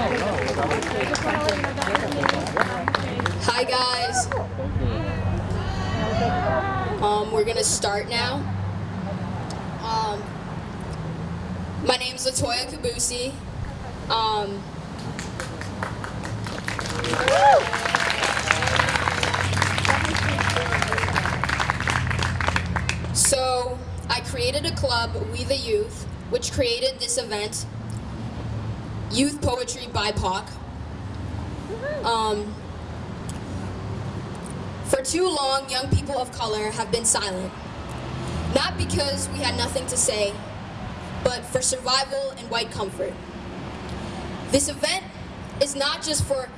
Hi guys. Um, we're gonna start now. Um, my name's Latoya Kabusi. Um, so I created a club, We the Youth, which created this event, Youth Poetry BIPOC. Um, for too long, young people of color have been silent. Not because we had nothing to say, but for survival and white comfort. This event is not just for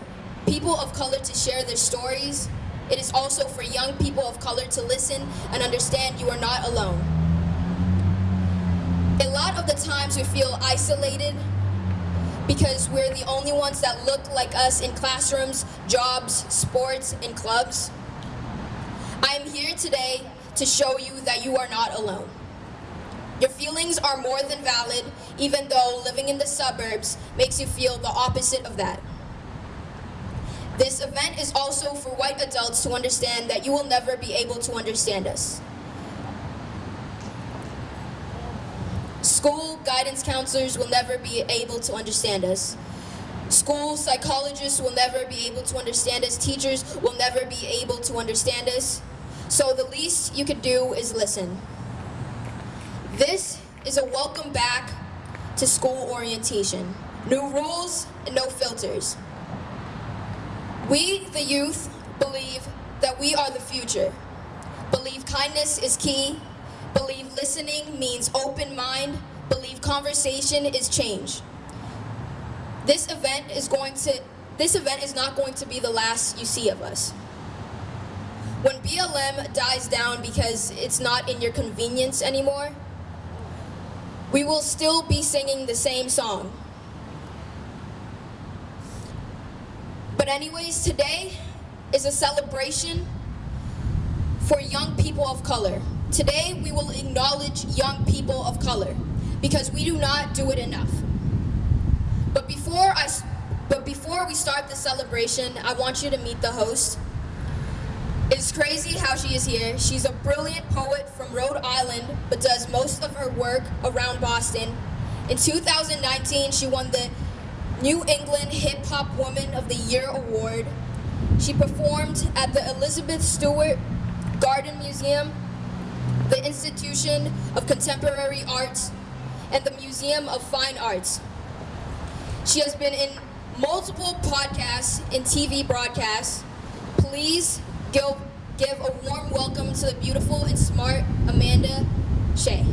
people of color to share their stories, it is also for young people of color to listen and understand you are not alone. A lot of the times we feel isolated because we're the only ones that look like us in classrooms, jobs, sports, and clubs. I am here today to show you that you are not alone. Your feelings are more than valid, even though living in the suburbs makes you feel the opposite of that. This event is also for white adults to understand that you will never be able to understand us. School guidance counselors will never be able to understand us. School psychologists will never be able to understand us. Teachers will never be able to understand us. So the least you could do is listen. This is a welcome back to school orientation. New rules and no filters. We, the youth, believe that we are the future. Believe kindness is key. Believe listening means open mind. Believe conversation is change. This event is going to this event is not going to be the last you see of us. When BLM dies down because it's not in your convenience anymore, we will still be singing the same song. But anyways, today is a celebration for young people of color. Today we will acknowledge young people of color because we do not do it enough. But before I but before we start the celebration, I want you to meet the host. It's crazy how she is here. She's a brilliant poet from Rhode Island, but does most of her work around Boston. In 2019, she won the New England Hip Hop Woman of the Year Award. She performed at the Elizabeth Stewart Gardner Museum, the Institution of Contemporary Arts, and the Museum of Fine Arts. She has been in multiple podcasts and TV broadcasts. Please give, give a warm welcome to the beautiful and smart Amanda Shea.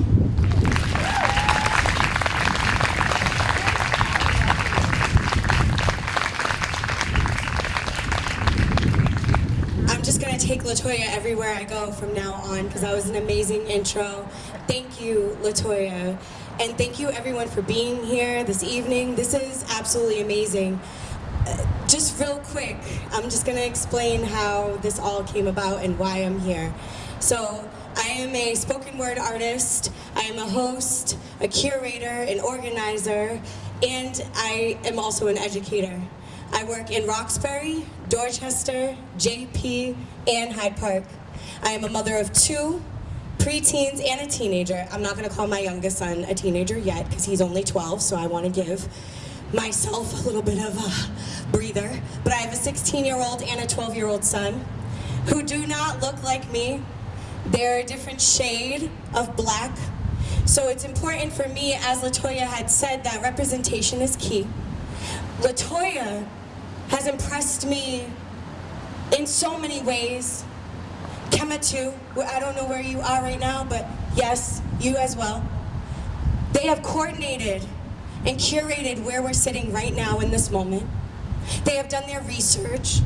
I'm just gonna take Latoya everywhere I go from now on because that was an amazing intro. Thank you, Latoya. And thank you everyone for being here this evening. This is absolutely amazing. Uh, just real quick, I'm just gonna explain how this all came about and why I'm here. So I am a spoken word artist, I am a host, a curator, an organizer, and I am also an educator. I work in Roxbury, Dorchester, JP, and Hyde Park. I am a mother of two, preteens and a teenager. I'm not gonna call my youngest son a teenager yet because he's only 12, so I wanna give myself a little bit of a breather. But I have a 16 year old and a 12 year old son who do not look like me. They're a different shade of black. So it's important for me, as Latoya had said, that representation is key. Latoya has impressed me in so many ways. Kema too, I don't know where you are right now, but yes, you as well. They have coordinated and curated where we're sitting right now in this moment. They have done their research.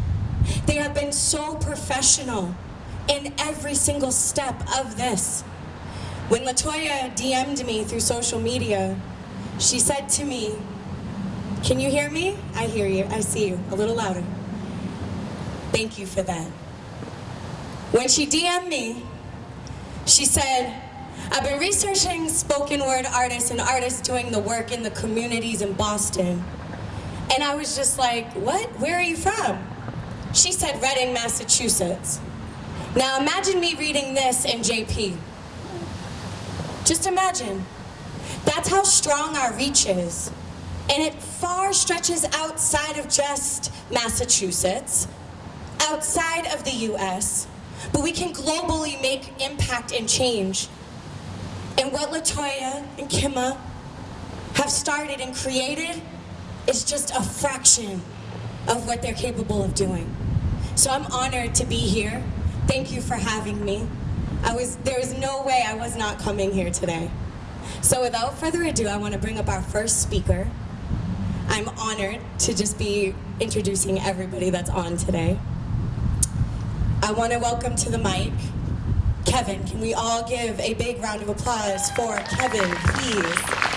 They have been so professional in every single step of this. When Latoya DM'd me through social media, she said to me, can you hear me? I hear you, I see you, a little louder. Thank you for that. When she DM'd me, she said, I've been researching spoken word artists and artists doing the work in the communities in Boston. And I was just like, what? Where are you from? She said, Reading, Massachusetts. Now imagine me reading this in JP. Just imagine. That's how strong our reach is. And it far stretches outside of just Massachusetts, outside of the US, but we can globally make impact and change. And what Latoya and Kima have started and created is just a fraction of what they're capable of doing. So I'm honored to be here. Thank you for having me. I was, there was no way I was not coming here today. So without further ado, I want to bring up our first speaker. I'm honored to just be introducing everybody that's on today. I want to welcome to the mic Kevin. Can we all give a big round of applause for Kevin, please?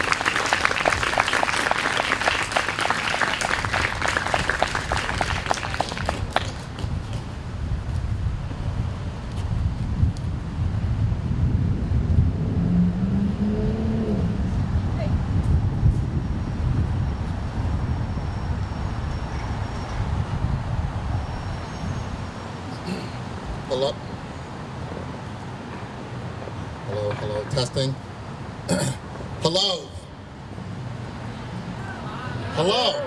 Hello? Hello, hello, testing. hello? Hello?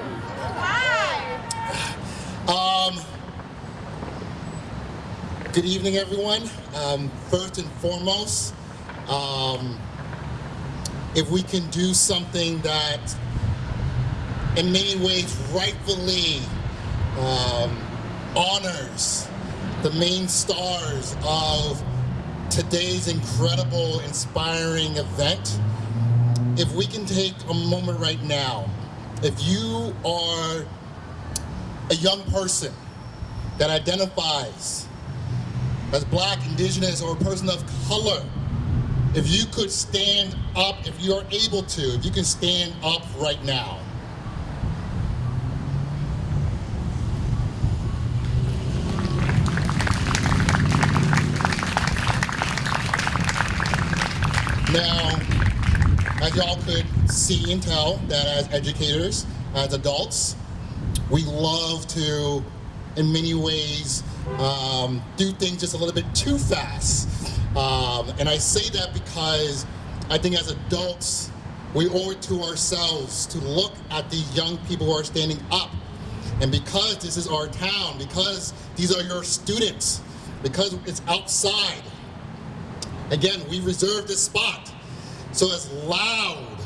Um, good evening, everyone. Um, first and foremost, um, if we can do something that in many ways rightfully um, honors the main stars of today's incredible, inspiring event. If we can take a moment right now, if you are a young person that identifies as black, indigenous, or a person of color, if you could stand up, if you're able to, if you can stand up right now. Now, as y'all could see and tell, that as educators, as adults, we love to, in many ways, um, do things just a little bit too fast. Um, and I say that because I think as adults, we owe it to ourselves to look at the young people who are standing up. And because this is our town, because these are your students, because it's outside, Again, we reserve this spot. So as loud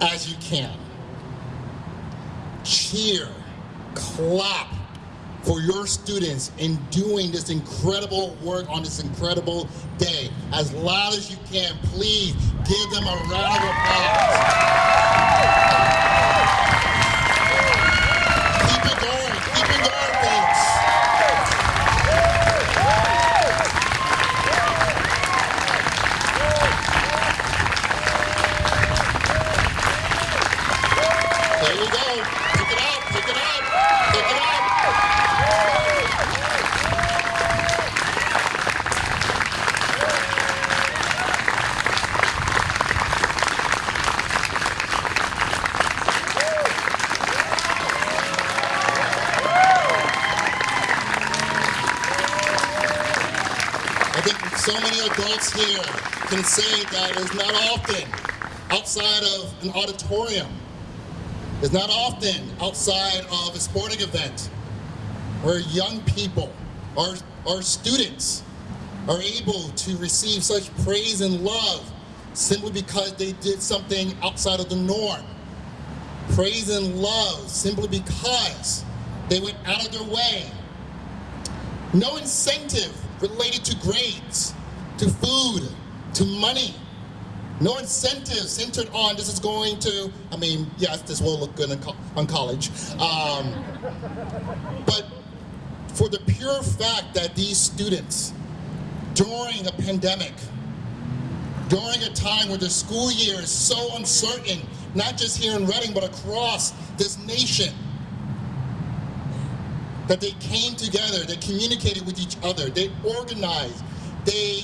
as you can, cheer, clap for your students in doing this incredible work on this incredible day. As loud as you can, please give them a round of applause. Can say that it's not often outside of an auditorium. It's not often outside of a sporting event where young people or, or students are able to receive such praise and love simply because they did something outside of the norm. Praise and love simply because they went out of their way. No incentive related to grades, to food, to money. No incentive centered on this is going to, I mean, yes, this will look good on college. Um, but for the pure fact that these students, during a pandemic, during a time where the school year is so uncertain, not just here in Reading, but across this nation, that they came together, they communicated with each other, they organized, they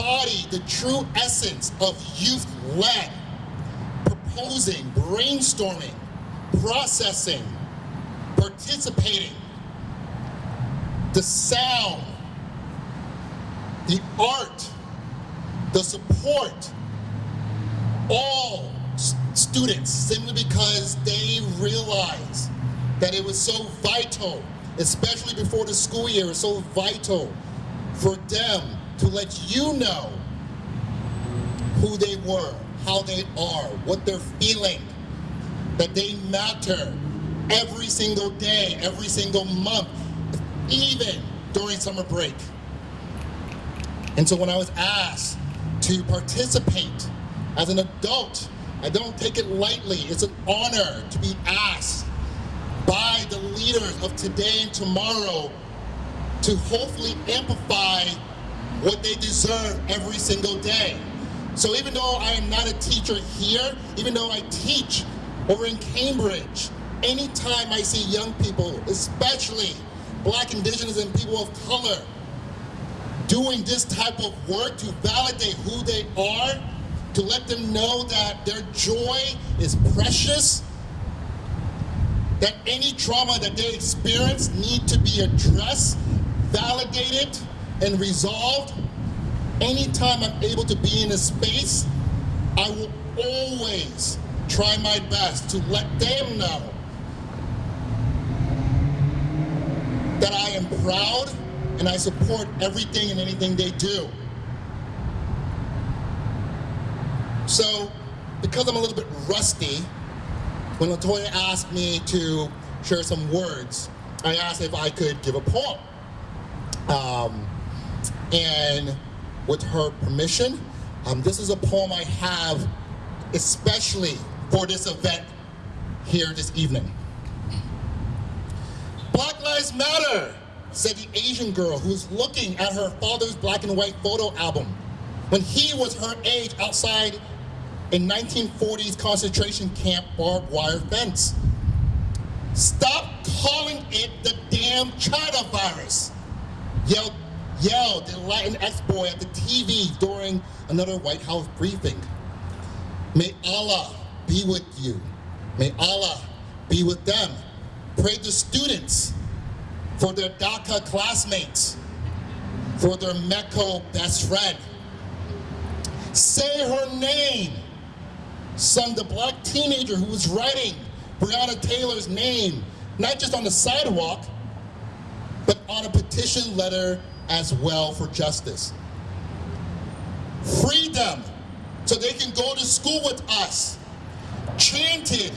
embody the true essence of youth-led, proposing, brainstorming, processing, participating, the sound, the art, the support, all students simply because they realize that it was so vital, especially before the school year, it's so vital for them to let you know who they were, how they are, what they're feeling, that they matter every single day, every single month, even during summer break. And so when I was asked to participate as an adult, I don't take it lightly. It's an honor to be asked by the leaders of today and tomorrow to hopefully amplify what they deserve every single day. So even though I am not a teacher here, even though I teach over in Cambridge, anytime I see young people, especially black, indigenous, and people of color, doing this type of work to validate who they are, to let them know that their joy is precious, that any trauma that they experience need to be addressed, validated, and resolved. Anytime I'm able to be in a space, I will always try my best to let them know that I am proud and I support everything and anything they do. So, because I'm a little bit rusty, when Latoya asked me to share some words, I asked if I could give a poem. Um, and with her permission, um, this is a poem I have especially for this event here this evening. Black Lives Matter, said the Asian girl who was looking at her father's black and white photo album when he was her age outside a 1940s concentration camp barbed wire fence. Stop calling it the damn China virus, yelled, yelled the Latinx boy at the TV during another White House briefing. May Allah be with you. May Allah be with them. Pray the students for their DACA classmates, for their MECO best friend. Say her name. Son, the black teenager who was writing Breonna Taylor's name, not just on the sidewalk, but on a petition letter as well for justice. Free them so they can go to school with us. Chanted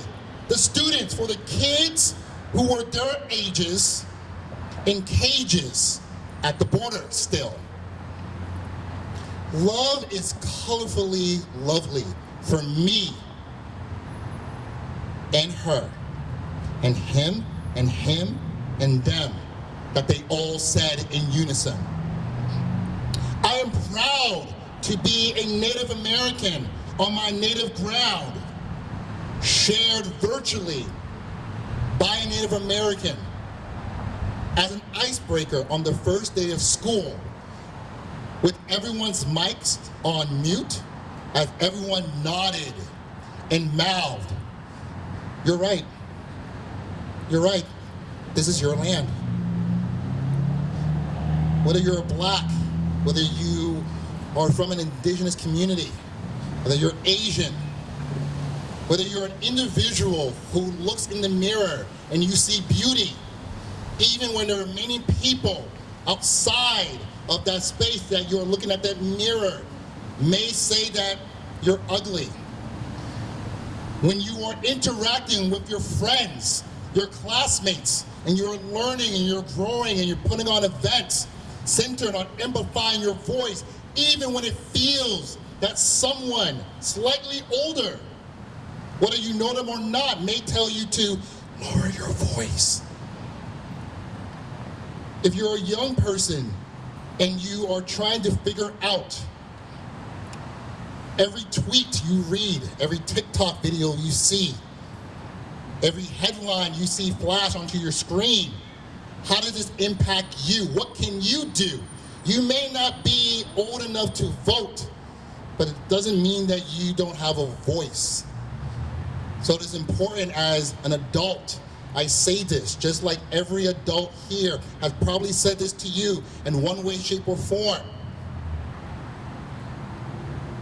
the students for the kids who were their ages in cages at the border still. Love is colorfully lovely for me and her and him and him and them that they all said in unison. I am proud to be a Native American on my native ground, shared virtually by a Native American as an icebreaker on the first day of school with everyone's mics on mute as everyone nodded and mouthed, you're right, you're right, this is your land. Whether you're black, whether you are from an indigenous community, whether you're Asian, whether you're an individual who looks in the mirror and you see beauty, even when there are many people outside of that space that you're looking at that mirror may say that you're ugly. When you are interacting with your friends, your classmates, and you're learning and you're growing and you're putting on events centered on amplifying your voice, even when it feels that someone slightly older, whether you know them or not, may tell you to lower your voice. If you're a young person and you are trying to figure out every tweet you read, every TikTok video you see, every headline you see flash onto your screen, how does this impact you? What can you do? You may not be old enough to vote, but it doesn't mean that you don't have a voice. So it is important as an adult. I say this just like every adult here has probably said this to you in one way, shape, or form.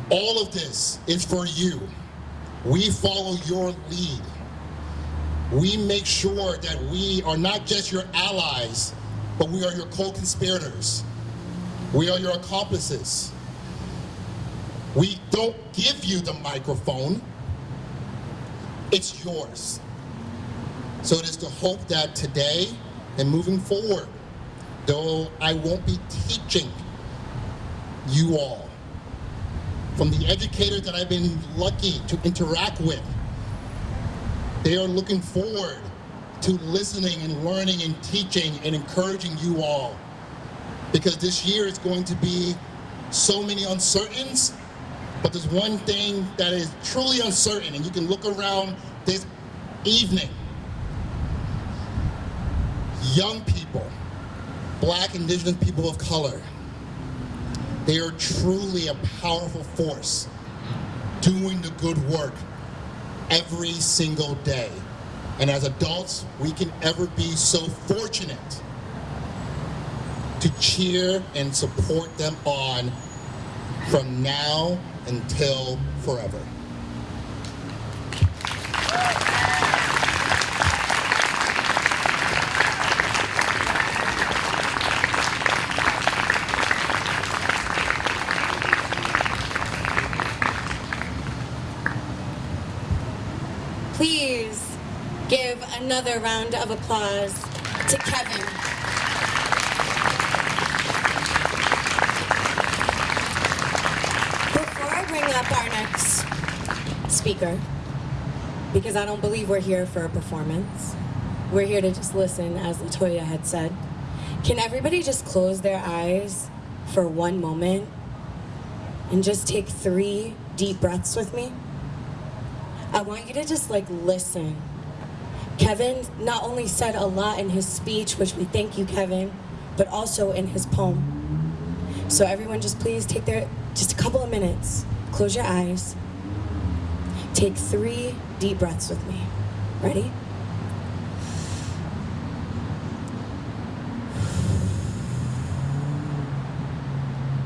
All of this is for you. We follow your lead. We make sure that we are not just your allies, but we are your co-conspirators. We are your accomplices. We don't give you the microphone. It's yours. So it is to hope that today and moving forward, though I won't be teaching you all, from the educators that I've been lucky to interact with, they are looking forward to listening and learning and teaching and encouraging you all. Because this year is going to be so many uncertainties, but there's one thing that is truly uncertain, and you can look around this evening. Young people, black, indigenous people of color, they are truly a powerful force doing the good work every single day. And as adults, we can ever be so fortunate to cheer and support them on from now until forever. Please give another round of applause to Kevin. Before I bring up our next speaker, because I don't believe we're here for a performance, we're here to just listen, as Latoya had said. Can everybody just close their eyes for one moment and just take three deep breaths with me? I want you to just like listen. Kevin not only said a lot in his speech, which we thank you, Kevin, but also in his poem. So everyone just please take their, just a couple of minutes, close your eyes, take three deep breaths with me. Ready?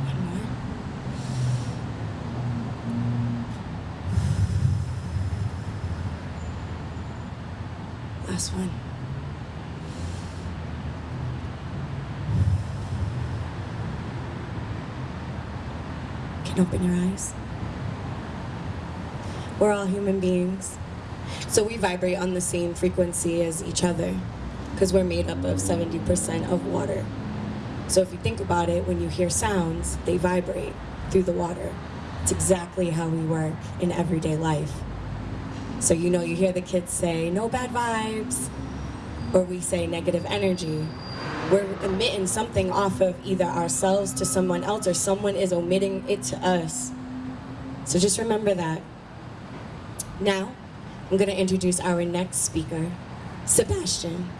One more. One. Can open your eyes. We're all human beings. So we vibrate on the same frequency as each other because we're made up of 70% of water. So if you think about it, when you hear sounds, they vibrate through the water. It's exactly how we work in everyday life. So you know, you hear the kids say, no bad vibes, or we say negative energy. We're emitting something off of either ourselves to someone else or someone is omitting it to us. So just remember that. Now, I'm gonna introduce our next speaker, Sebastian.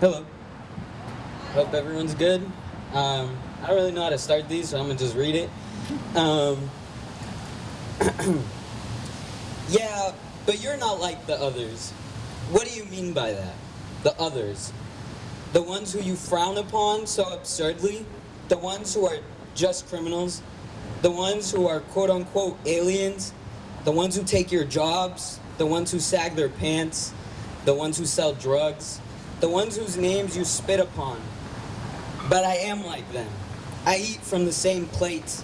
Hello. Hope everyone's good. Um, I don't really know how to start these, so I'm gonna just read it. Um, yeah, but you're not like the others. What do you mean by that? The others. The ones who you frown upon so absurdly? The ones who are just criminals? The ones who are quote unquote aliens? The ones who take your jobs? The ones who sag their pants? The ones who sell drugs? The ones whose names you spit upon? But I am like them. I eat from the same plates.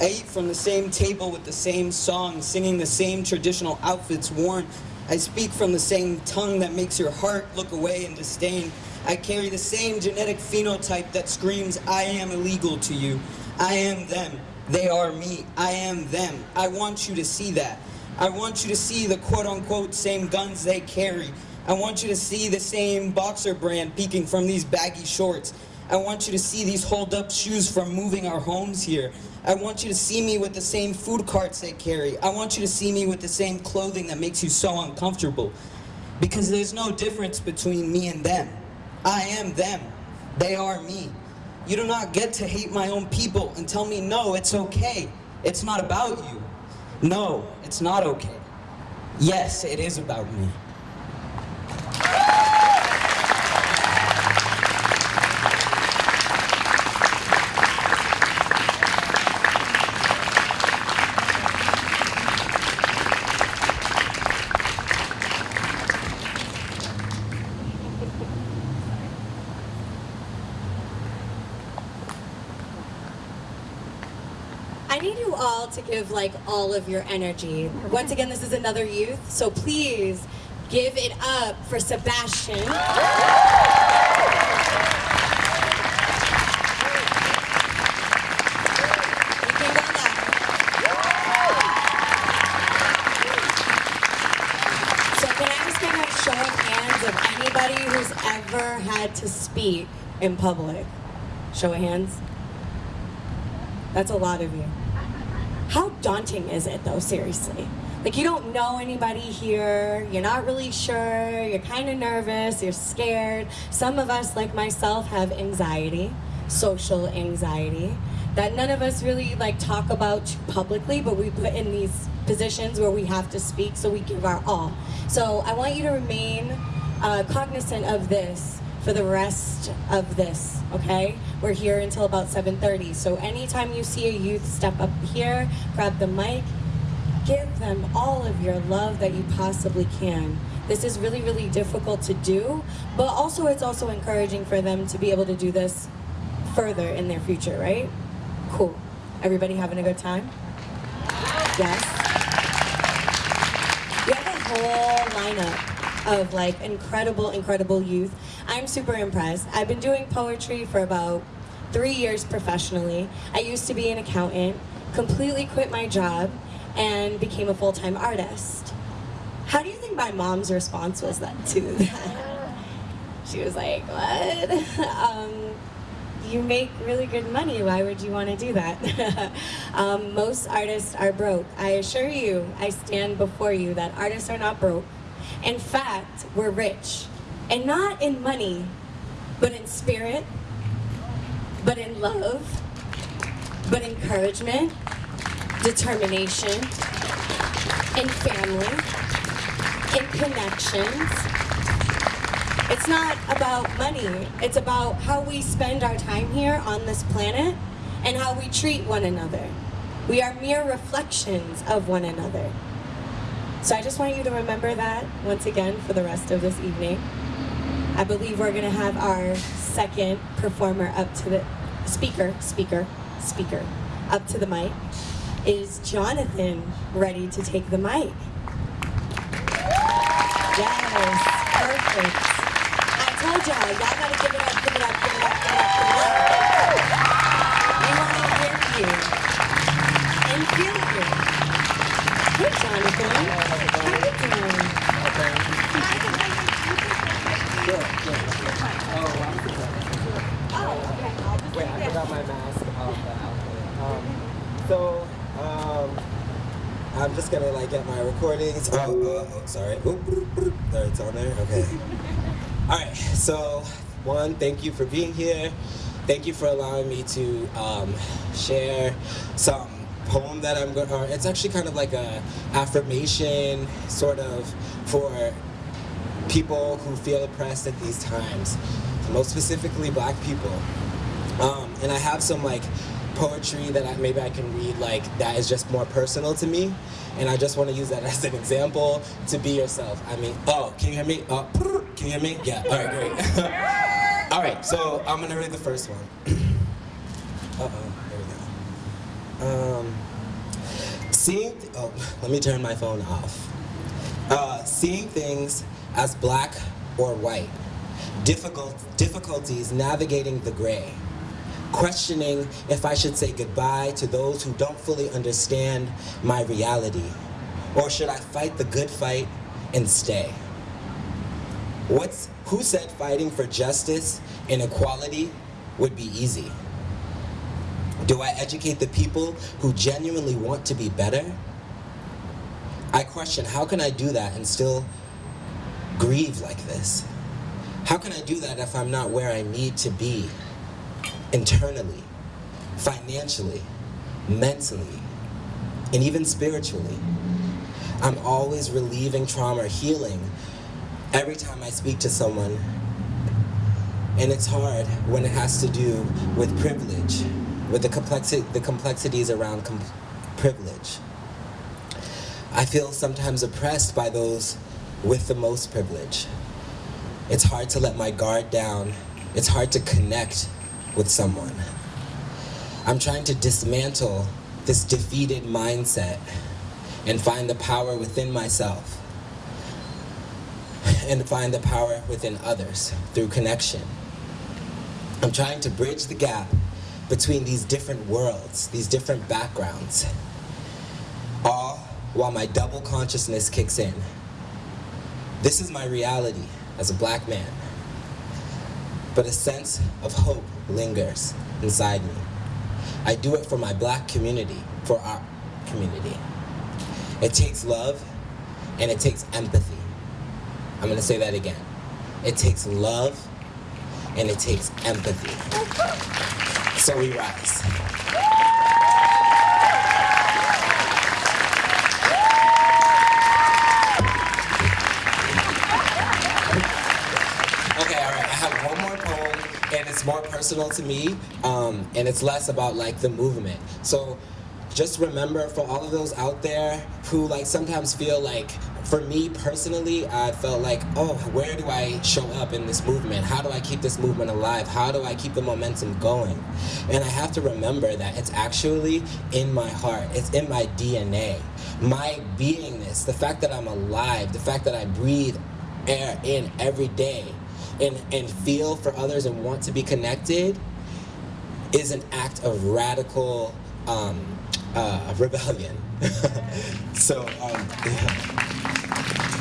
I eat from the same table with the same songs, singing the same traditional outfits worn. I speak from the same tongue that makes your heart look away in disdain. I carry the same genetic phenotype that screams, I am illegal to you. I am them. They are me. I am them. I want you to see that. I want you to see the quote unquote same guns they carry. I want you to see the same boxer brand peeking from these baggy shorts. I want you to see these hold up shoes from moving our homes here. I want you to see me with the same food carts they carry. I want you to see me with the same clothing that makes you so uncomfortable. Because there's no difference between me and them. I am them. They are me. You do not get to hate my own people and tell me, no, it's okay. It's not about you. No, it's not okay. Yes, it is about me. I need you all to give like all of your energy. Once again, this is another youth, so please give it up for Sebastian. You can go loud. So can I just get a show of hands of anybody who's ever had to speak in public? Show of hands. That's a lot of you. Daunting is it though, seriously? Like you don't know anybody here, you're not really sure, you're kind of nervous, you're scared. Some of us, like myself, have anxiety, social anxiety, that none of us really like talk about publicly, but we put in these positions where we have to speak, so we give our all. So I want you to remain uh, cognizant of this for the rest of this, okay? We're here until about 7.30, so anytime you see a youth step up here, grab the mic, give them all of your love that you possibly can. This is really, really difficult to do, but also it's also encouraging for them to be able to do this further in their future, right? Cool. Everybody having a good time? Yes? You have a whole lineup of like incredible, incredible youth. I'm super impressed. I've been doing poetry for about three years professionally. I used to be an accountant, completely quit my job, and became a full-time artist. How do you think my mom's response was then to that? She was like, what? um, you make really good money. Why would you want to do that? um, most artists are broke. I assure you, I stand before you that artists are not broke. In fact, we're rich. And not in money, but in spirit, but in love, but encouragement, determination, in family, in connections. It's not about money. It's about how we spend our time here on this planet and how we treat one another. We are mere reflections of one another. So I just want you to remember that once again for the rest of this evening. I believe we're gonna have our second performer up to the speaker, speaker, speaker, up to the mic. Is Jonathan ready to take the mic? Yes, perfect. I told y'all, y'all gotta give it up, give it up, give it up, give it up. We wanna hear you and feel Hey, Jonathan. You doing? Wait, I forgot my mask. Um, so, um, I'm just gonna like get my recordings. Oh, uh, oh sorry. Oop. There, it's on there. Okay. All right. So, one, thank you for being here. Thank you for allowing me to um, share some poem that I'm going. to It's actually kind of like a affirmation, sort of, for people who feel oppressed at these times. Most specifically, Black people. Um, and I have some like poetry that I, maybe I can read like that is just more personal to me, and I just want to use that as an example to be yourself. I mean, oh, can you hear me? Oh, can you hear me? Yeah. All right, great. all right, so I'm gonna read the first one. uh oh, there we go. Um, seeing. Oh, let me turn my phone off. Uh, seeing things as black or white. Difficult difficulties navigating the gray questioning if I should say goodbye to those who don't fully understand my reality, or should I fight the good fight and stay? What's, who said fighting for justice and equality would be easy? Do I educate the people who genuinely want to be better? I question how can I do that and still grieve like this? How can I do that if I'm not where I need to be internally, financially, mentally, and even spiritually? I'm always relieving trauma healing every time I speak to someone. And it's hard when it has to do with privilege, with the, complexi- the complexities around com- privilege. I feel sometimes oppressed by those with the most privilege. It's hard to let my guard down. It's hard to connect with someone. I'm trying to dismantle this defeated mindset and find the power within myself and find the power within others through connection. I'm trying to bridge the gap between these different worlds, these different backgrounds, all while my double consciousness kicks in. This is my reality as a black man, but a sense of hope lingers inside me. I do it for my black community, for our community. It takes love and it takes empathy. I'm gonna say that again. It takes love and it takes empathy. So we rise. Okay, all right. I have one more poem, and it's more personal to me, um, and it's less about like the movement. So, just remember for all of those out there who like sometimes feel like, for me personally, I felt like, oh, where do I show up in this movement? How do I keep this movement alive? How do I keep the momentum going? And I have to remember that it's actually in my heart. It's in my DNA. My beingness, the fact that I'm alive, the fact that I breathe air in every day and, and feel for others and want to be connected is an act of radical um, uh, rebellion. so, um,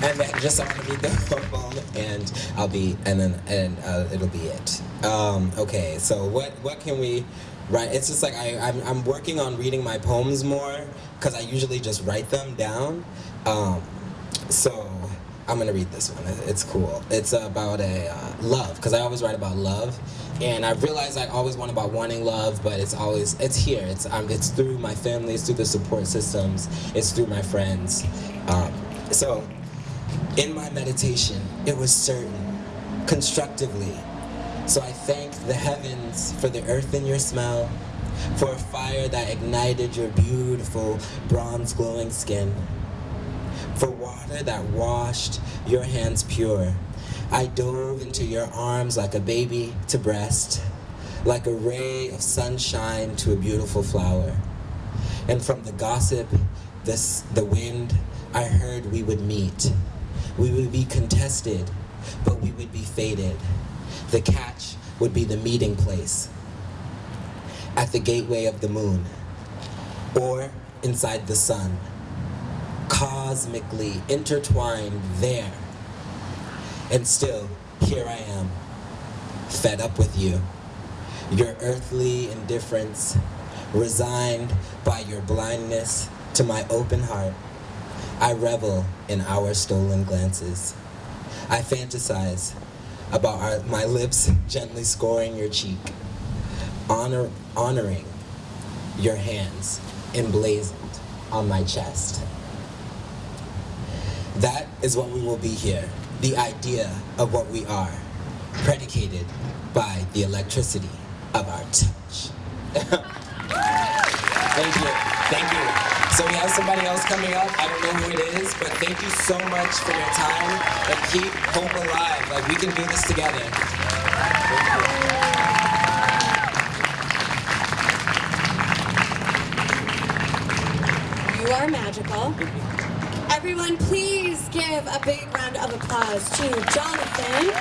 and then just I'm gonna read the poem, and I'll be, and then and uh, it'll be it. Um, okay, so what what can we write? It's just like I I'm, I'm working on reading my poems more because I usually just write them down. Um, so I'm gonna read this one. It's cool. It's about a uh, love because I always write about love, and I realize I always want about wanting love, but it's always it's here. It's um, it's through my family, it's through the support systems, it's through my friends. Um, so, in my meditation, it was certain, constructively. So I thank the heavens for the earth in your smell, for a fire that ignited your beautiful bronze glowing skin for water that washed your hands pure. I dove into your arms like a baby to breast, like a ray of sunshine to a beautiful flower. And from the gossip, this, the wind, I heard we would meet. We would be contested, but we would be fated. The catch would be the meeting place at the gateway of the moon or inside the sun cosmically intertwined there. And still, here I am, fed up with you. Your earthly indifference, resigned by your blindness to my open heart. I revel in our stolen glances. I fantasize about our, my lips gently scoring your cheek, honor, honoring your hands emblazoned on my chest. That is what we will be here. The idea of what we are, predicated by the electricity of our touch. thank you. Thank you. So we have somebody else coming up. I don't know who it is, but thank you so much for your time and keep hope alive. Like we can do this together. You are magical. Everyone, please give a big round of applause to Jonathan.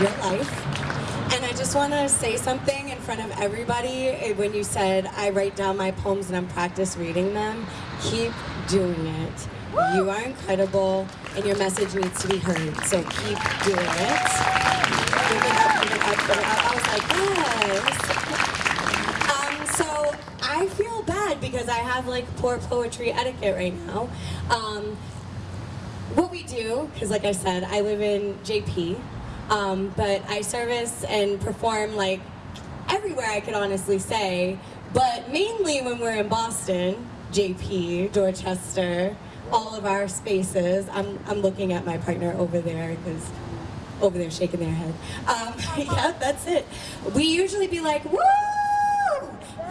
Real life. And I just want to say something in front of everybody. Eh, When you said I write down my poems and I'm practice reading them, keep doing it. You are incredible, and your message needs to be heard. So keep doing it. I was like, yes. Um, so I feel bad because I have like poor poetry etiquette right now. Um, what we do, because like I said, I live in JP, um, but I service and perform like everywhere I could honestly say, but mainly when we're in Boston, JP, Dorchester, all of our spaces. I'm, I'm looking at my partner over there because over there shaking their head. Um, yeah, that's it. We usually be like, woo!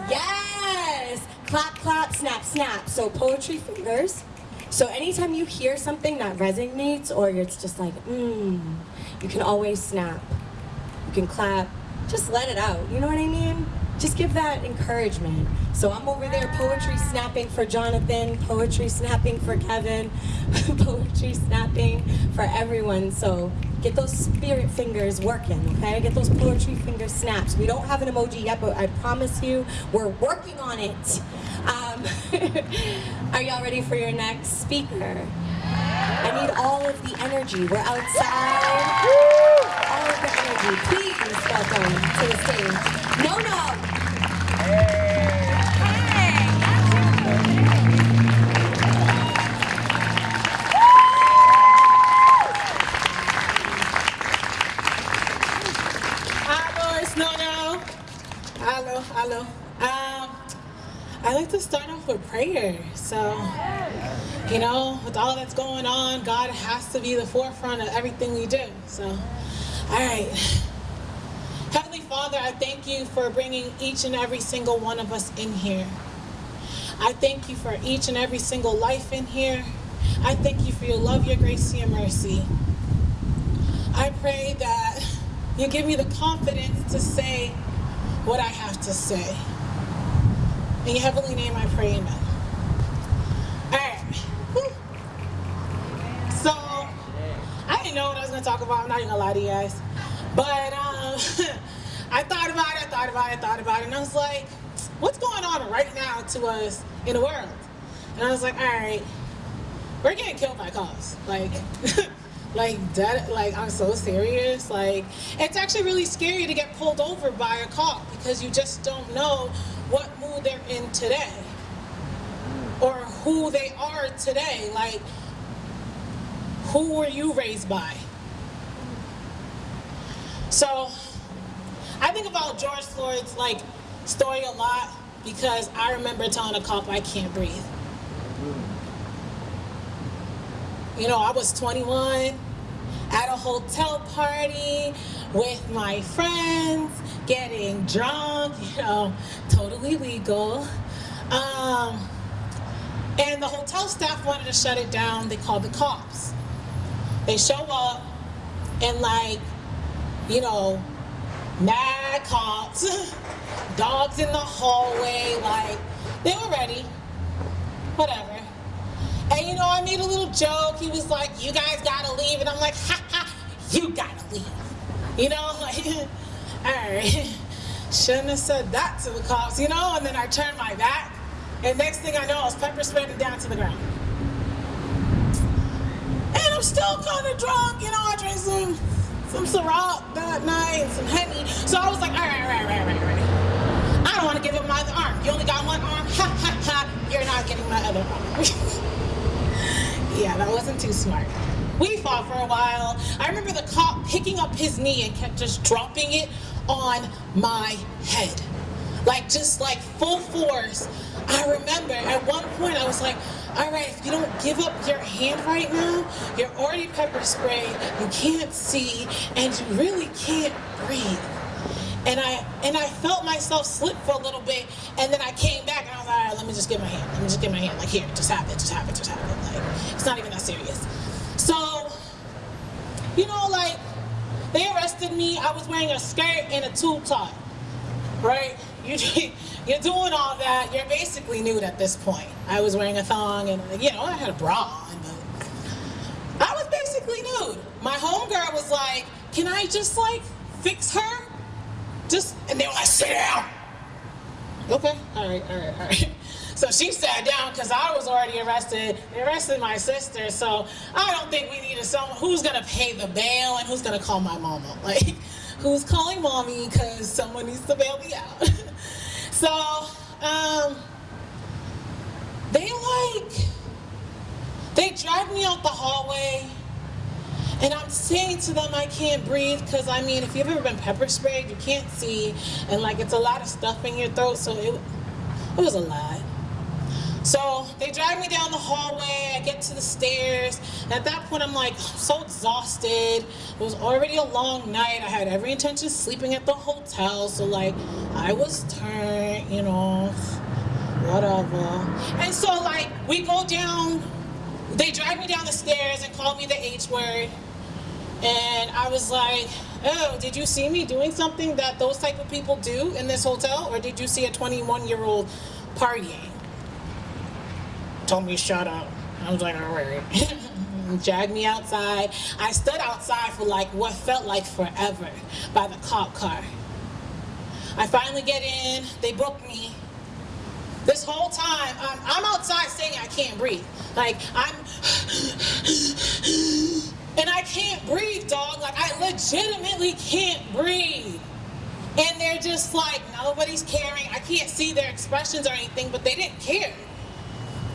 Yes! Clap, clap, snap, snap. So poetry fingers. So anytime you hear something that resonates or it's just like, mmm, you can always snap. You can clap. Just let it out. You know what I mean? Just give that encouragement. So I'm over there poetry snapping for Jonathan, poetry snapping for Kevin, poetry snapping for everyone. So get those spirit fingers working, okay? Get those poetry finger snaps. We don't have an emoji yet, but I promise you, we're working on it. Um, are y'all ready for your next speaker? I need all of the energy. We're outside. The energy. Please welcome to the stage. No, no. Hello, it's Nono. Hello, hello. Um, I like to start off with prayer. So, you know, with all that's going on, God has to be the forefront of everything we do. So, all right. Heavenly Father, I thank you for bringing each and every single one of us in here. I thank you for each and every single life in here. I thank you for your love, your grace, your mercy. I pray that you give me the confidence to say what I have to say. In your heavenly name I pray, amen. Alright. Whew. So, I didn't know what I was to talk about. I'm not even to lie to you guys. But um, I thought about it, I thought about it, I thought about it. And I was like, what's going on right now to us in the world? And I was like, alright, we're getting killed by cops. Like, like that like i'm so serious like it's actually really scary to get pulled over by a cop because you just don't know what mood they're in today or who they are today like who were you raised by so i think about george floyd's like story a lot because i remember telling a cop i can't breathe you know, I was 21 at a hotel party with my friends, getting drunk, you know, totally legal. Um, and the hotel staff wanted to shut it down. They called the cops. They show up and like, you know, mad cops, dogs in the hallway, like, they were ready, whatever. And you know, I made a little joke. He was like, you guys gotta leave. And I'm like, ha ha, you gotta leave. You know, like, all right. Shouldn't have said that to the cops, you know? And then I turned my back. And next thing I know, I was pepper spraying down to the ground. I'm still kind of drunk, you know, I drank some, some Ciroc that night, some Henny. So I was like, all right, all right, all right, all right, all right. I don't want to give up my other arm. You only got one arm? Ha ha ha, you're not getting my other arm. Yeah, that wasn't too smart. We fought for a while. I remember the cop picking up his knee and kept just dropping it on my head. Like, just like full force. I remember at one point I was like, all right, if you don't give up your hand right now, you're already pepper sprayed, you can't see, and you really can't breathe. And I and I felt myself slip for a little bit, and then I came back and I was like, all right, let me just get my hand. Let me just get my hand. Like here, just have it, just have it, just have it. Like it's not even that serious. So, you know, like they arrested me. I was wearing a skirt and a tube top, right? You you're doing all that. You're basically nude at this point. I was wearing a thong and you know I had a bra on, I was basically nude. My homegirl was like, "Can I just like fix her?" Just and they were like, sit down. Okay, all right, all right, all right. So she sat down because I was already arrested. They arrested my sister, so I don't think we needed someone who's gonna pay the bail and who's gonna call my mama. Like, who's calling mommy because someone needs to bail me out. So Um, they like, they dragged me out the hallway and I'm saying to them I can't breathe because I mean, if you've ever been pepper sprayed, you can't see and like it's a lot of stuff in your throat, so it, it was a lot. So they drag me down the hallway. I get to the stairs. And at that point, I'm like so exhausted. It was already a long night. I had every intention of sleeping at the hotel. So like, I was turned, you know, whatever. And so like, we go down. They drag me down the stairs and call me the H word. And I was like, oh, did you see me doing something that those type of people do in this hotel? Or did you see a 21 year old partying? Told me shut up. I was like, all right. Dragged me outside. I stood outside for like what felt like forever by the cop car. I finally get in, they book me. This whole time, I'm, I'm outside saying I can't breathe. Like, I'm, and I can't breathe, dog. Like, I legitimately can't breathe. And they're just like, nobody's caring. I can't see their expressions or anything, but they didn't care.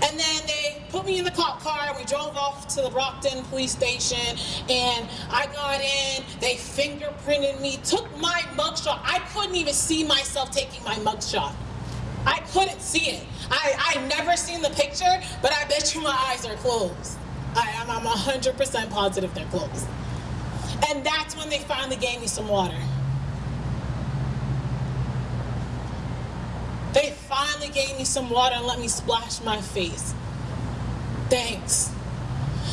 And then they put me in the cop car we drove off to the Brockton police station and I got in, they fingerprinted me, took my mugshot. I couldn't even see myself taking my mugshot. I couldn't see it. I, I never seen the picture, but I bet you my eyes are closed. I I'm 100% positive they're closed. And that's when they finally gave me some water. They finally gave me some water and let me splash my face. Thanks.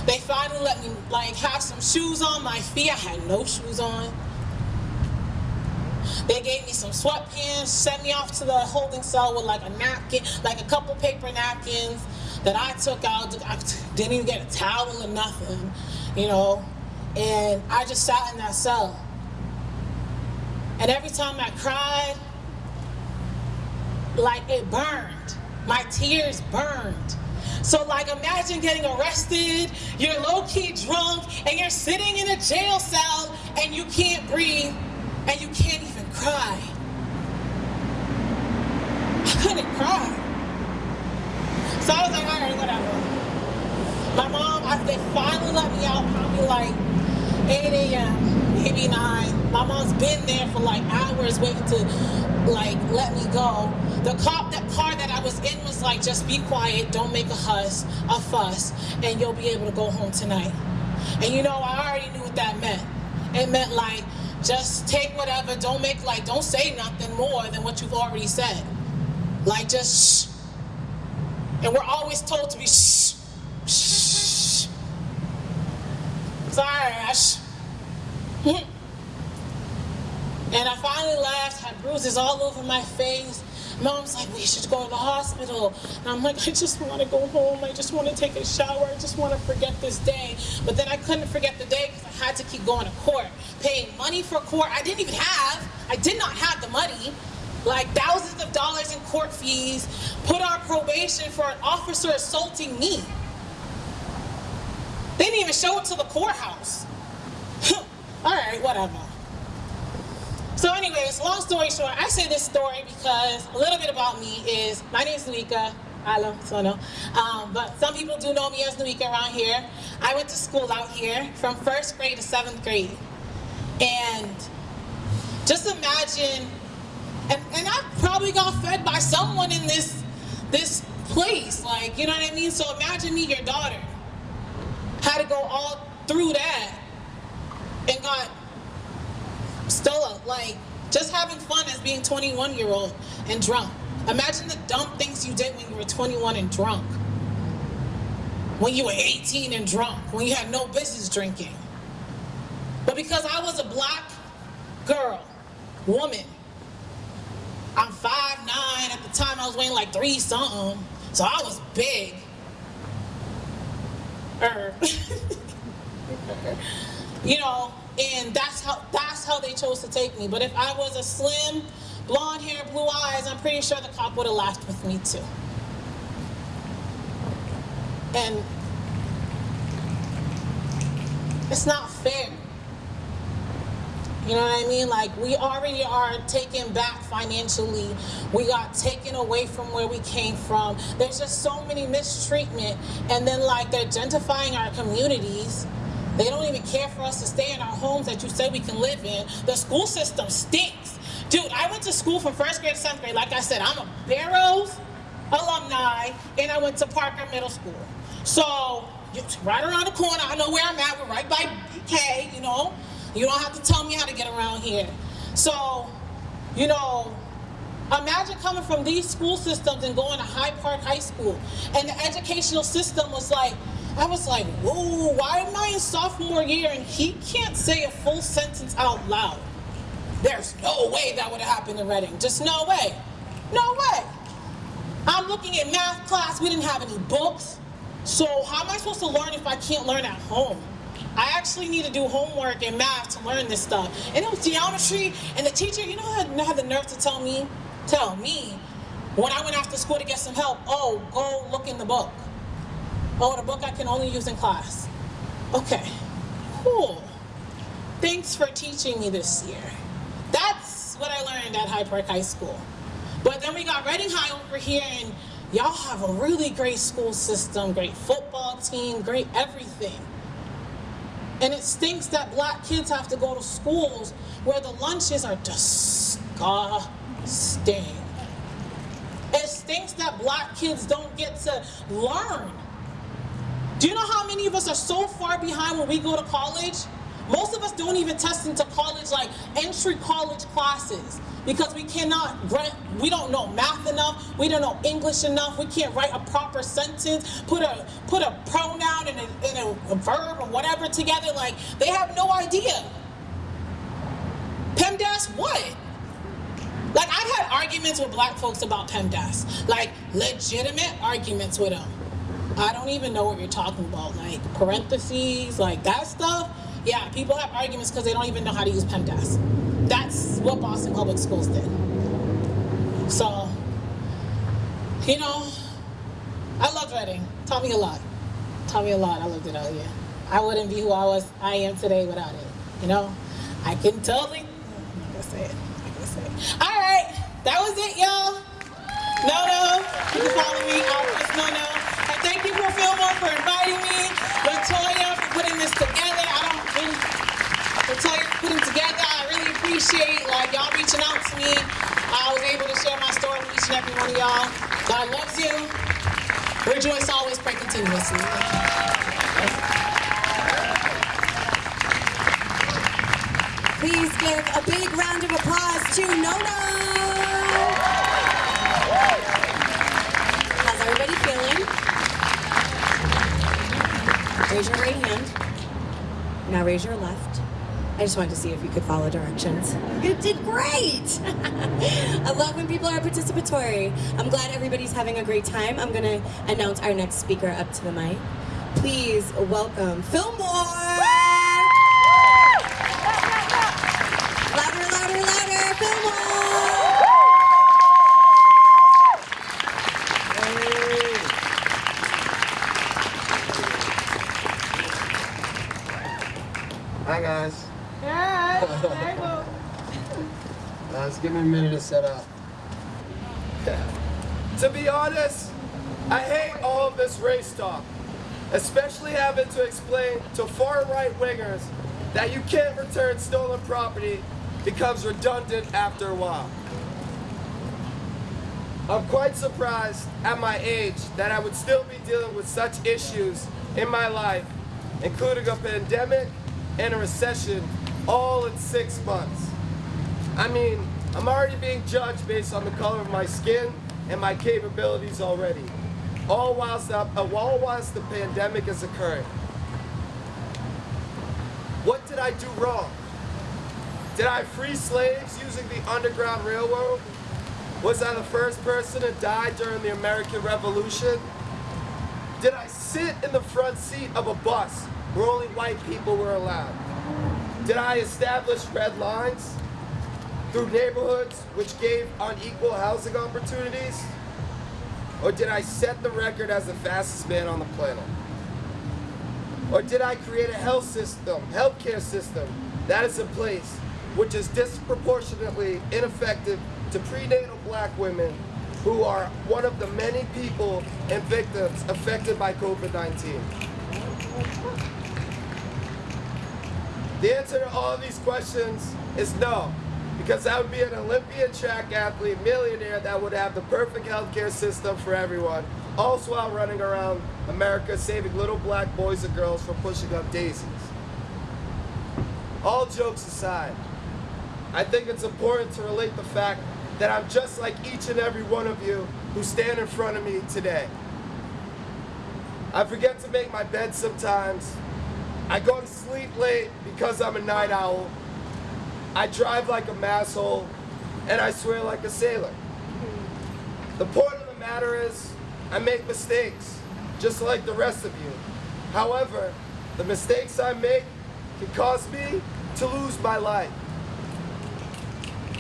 They finally let me like have some shoes on my feet. I had no shoes on. They gave me some sweatpants, sent me off to the holding cell with like a napkin, like a couple paper napkins that I took out. I didn't even get a towel or nothing, you know. And I just sat in that cell. And every time I cried, like it burned. My tears burned. So like imagine getting arrested, you're low-key drunk, and you're sitting in a jail cell and you can't breathe and you can't even cry. I couldn't cry. So I was like, all right, whatever. My mom, they finally let me out probably like 8 a.m., maybe 9. My mom's been there for like hours waiting to like let me go. The cop, that car that I was in was like, just be quiet, don't make a huss, a fuss, and you'll be able to go home tonight. And you know, I already knew what that meant. It meant like, just take whatever, don't make like, don't say nothing more than what you've already said. Like just shh. And we're always told to be shh, shh. Sorry, Ash. And I finally laughed, had bruises all over my face. Mom's like, we should go to the hospital. And I'm like, I just want to go home. I just want to take a shower. I just want to forget this day. But then I couldn't forget the day because I had to keep going to court, paying money for court. I didn't even have. I did not have the money. Like thousands of dollars in court fees, put on probation for an officer assaulting me. They didn't even show it to the courthouse. All right, whatever. So anyways, long story short, I say this story because a little bit about me is, my name is Nuika, Hello, so no. Um, but some people do know me as Nuika around here. I went to school out here from first grade to seventh grade. And just imagine, and, and I probably got fed by someone in this, this place, like, you know what I mean? So imagine me, your daughter, had to go all through that and got Stella, like, just having fun as being 21 year old and drunk. Imagine the dumb things you did when you were 21 and drunk. When you were 18 and drunk, when you had no business drinking. But because I was a black girl, woman, I'm 5'9", at the time I was weighing like three something, so I was big. Er. you know, and that's how that's how they chose to take me. But if I was a slim, blonde hair, blue eyes, I'm pretty sure the cop would have laughed with me too. And it's not fair. You know what I mean? Like we already are taken back financially. We got taken away from where we came from. There's just so many mistreatment, and then like they're gentrifying our communities. They don't even care for us to stay in our homes that you said we can live in. The school system stinks. Dude, I went to school from first grade to seventh grade. Like I said, I'm a Barrows alumni, and I went to Parker Middle School. So, right around the corner. I know where I'm at. We're right by BK, you know. You don't have to tell me how to get around here. So, you know, imagine coming from these school systems and going to Hyde Park High School. And the educational system was like, I was like, whoa, why am I in sophomore year and he can't say a full sentence out loud? There's no way that would have happened in Reading. Just no way. No way. I'm looking at math class. We didn't have any books. So how am I supposed to learn if I can't learn at home? I actually need to do homework and math to learn this stuff. And it was geometry, and the teacher, you know, had, had the nerve to tell me, tell me, when I went after school to get some help, oh, go look in the book. Oh, the book I can only use in class. Okay, cool. Thanks for teaching me this year. That's what I learned at Hyde Park High School. But then we got Reading High over here, and y'all have a really great school system, great football team, great everything. And it stinks that black kids have to go to schools where the lunches are disgusting. It stinks that black kids don't get to learn. Do you know how many of us are so far behind when we go to college? Most of us don't even test into college, like entry college classes, because we cannot, we don't know math enough, we don't know English enough, we can't write a proper sentence, put a put a pronoun and a, and a, a verb or whatever together. Like they have no idea. PEMDAS, what? Like I've had arguments with black folks about PEMDAS, like legitimate arguments with them. I don't even know what you're talking about, like parentheses, like that stuff. Yeah, people have arguments because they don't even know how to use PEMDAS. That's what Boston Public Schools did. So, you know, I love Reading. Taught me a lot. Taught me a lot. I loved it out here. I wouldn't be who I was, I am today without it. You know, I can totally. Not gonna All right, that was it, y'all. No, no. You can follow me. Office No, no. And thank you for Fillmore for inviting me. Latoya for putting this together. I don't really, Latoya for putting together. I really appreciate like y'all reaching out to me. I was able to share my story with each and every one of y'all. God loves you. Rejoice always, pray continuously. Please give a big round of applause to Nono. How's everybody feeling? Raise your right hand. Now raise your left. I just wanted to see if you could follow directions. You did great! I love when people are participatory. I'm glad everybody's having a great time. I'm gonna announce our next speaker up to the mic. Please welcome Fillmore! Louder, louder, Fillmore! Hi guys. Uh, just give me a minute to set up. To be honest, I hate all of this race talk, especially having to explain to far right wingers that you can't return stolen property becomes redundant after a while. I'm quite surprised at my age that I would still be dealing with such issues in my life, including a pandemic and a recession all in six months. I mean, I'm already being judged based on the color of my skin and my capabilities already, all whilst the, uh, all whilst the pandemic is occurring. What did I do wrong? Did I free slaves using the Underground Railroad? Was I the first person to die during the American Revolution? Did I sit in the front seat of a bus where only white people were allowed? Did I establish red lines through neighborhoods which gave unequal housing opportunities? Or did I set the record as the fastest man on the planet? Or did I create a health system, healthcare system that is in place which is disproportionately ineffective to prenatal black women who are one of the many people and victims affected by COVID-19. The answer to all these questions is no, because I would be an Olympian track athlete, millionaire that would have the perfect healthcare system for everyone, also while running around America saving little black boys and girls from pushing up daisies. All jokes aside, I think it's important to relate the fact that I'm just like each and every one of you who stand in front of me today. I forget to make my bed sometimes. I go to sleep late because I'm a night owl. I drive like a masshole, and I swear like a sailor. The point of the matter is, I make mistakes, just like the rest of you. However, the mistakes I make can cause me to lose my life.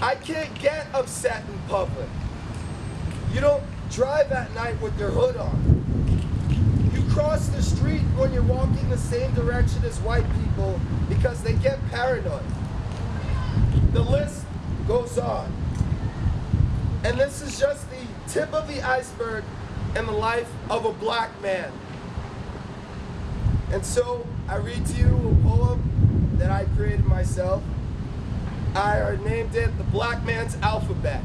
I can't get upset in public. You don't drive at night with your hood on. You cross the street when you're walking the same direction as white people because they get paranoid. The list goes on. And this is just the tip of the iceberg in the life of a black man. And so I read to you a poem that I created myself. I named it The Black Man's Alphabet.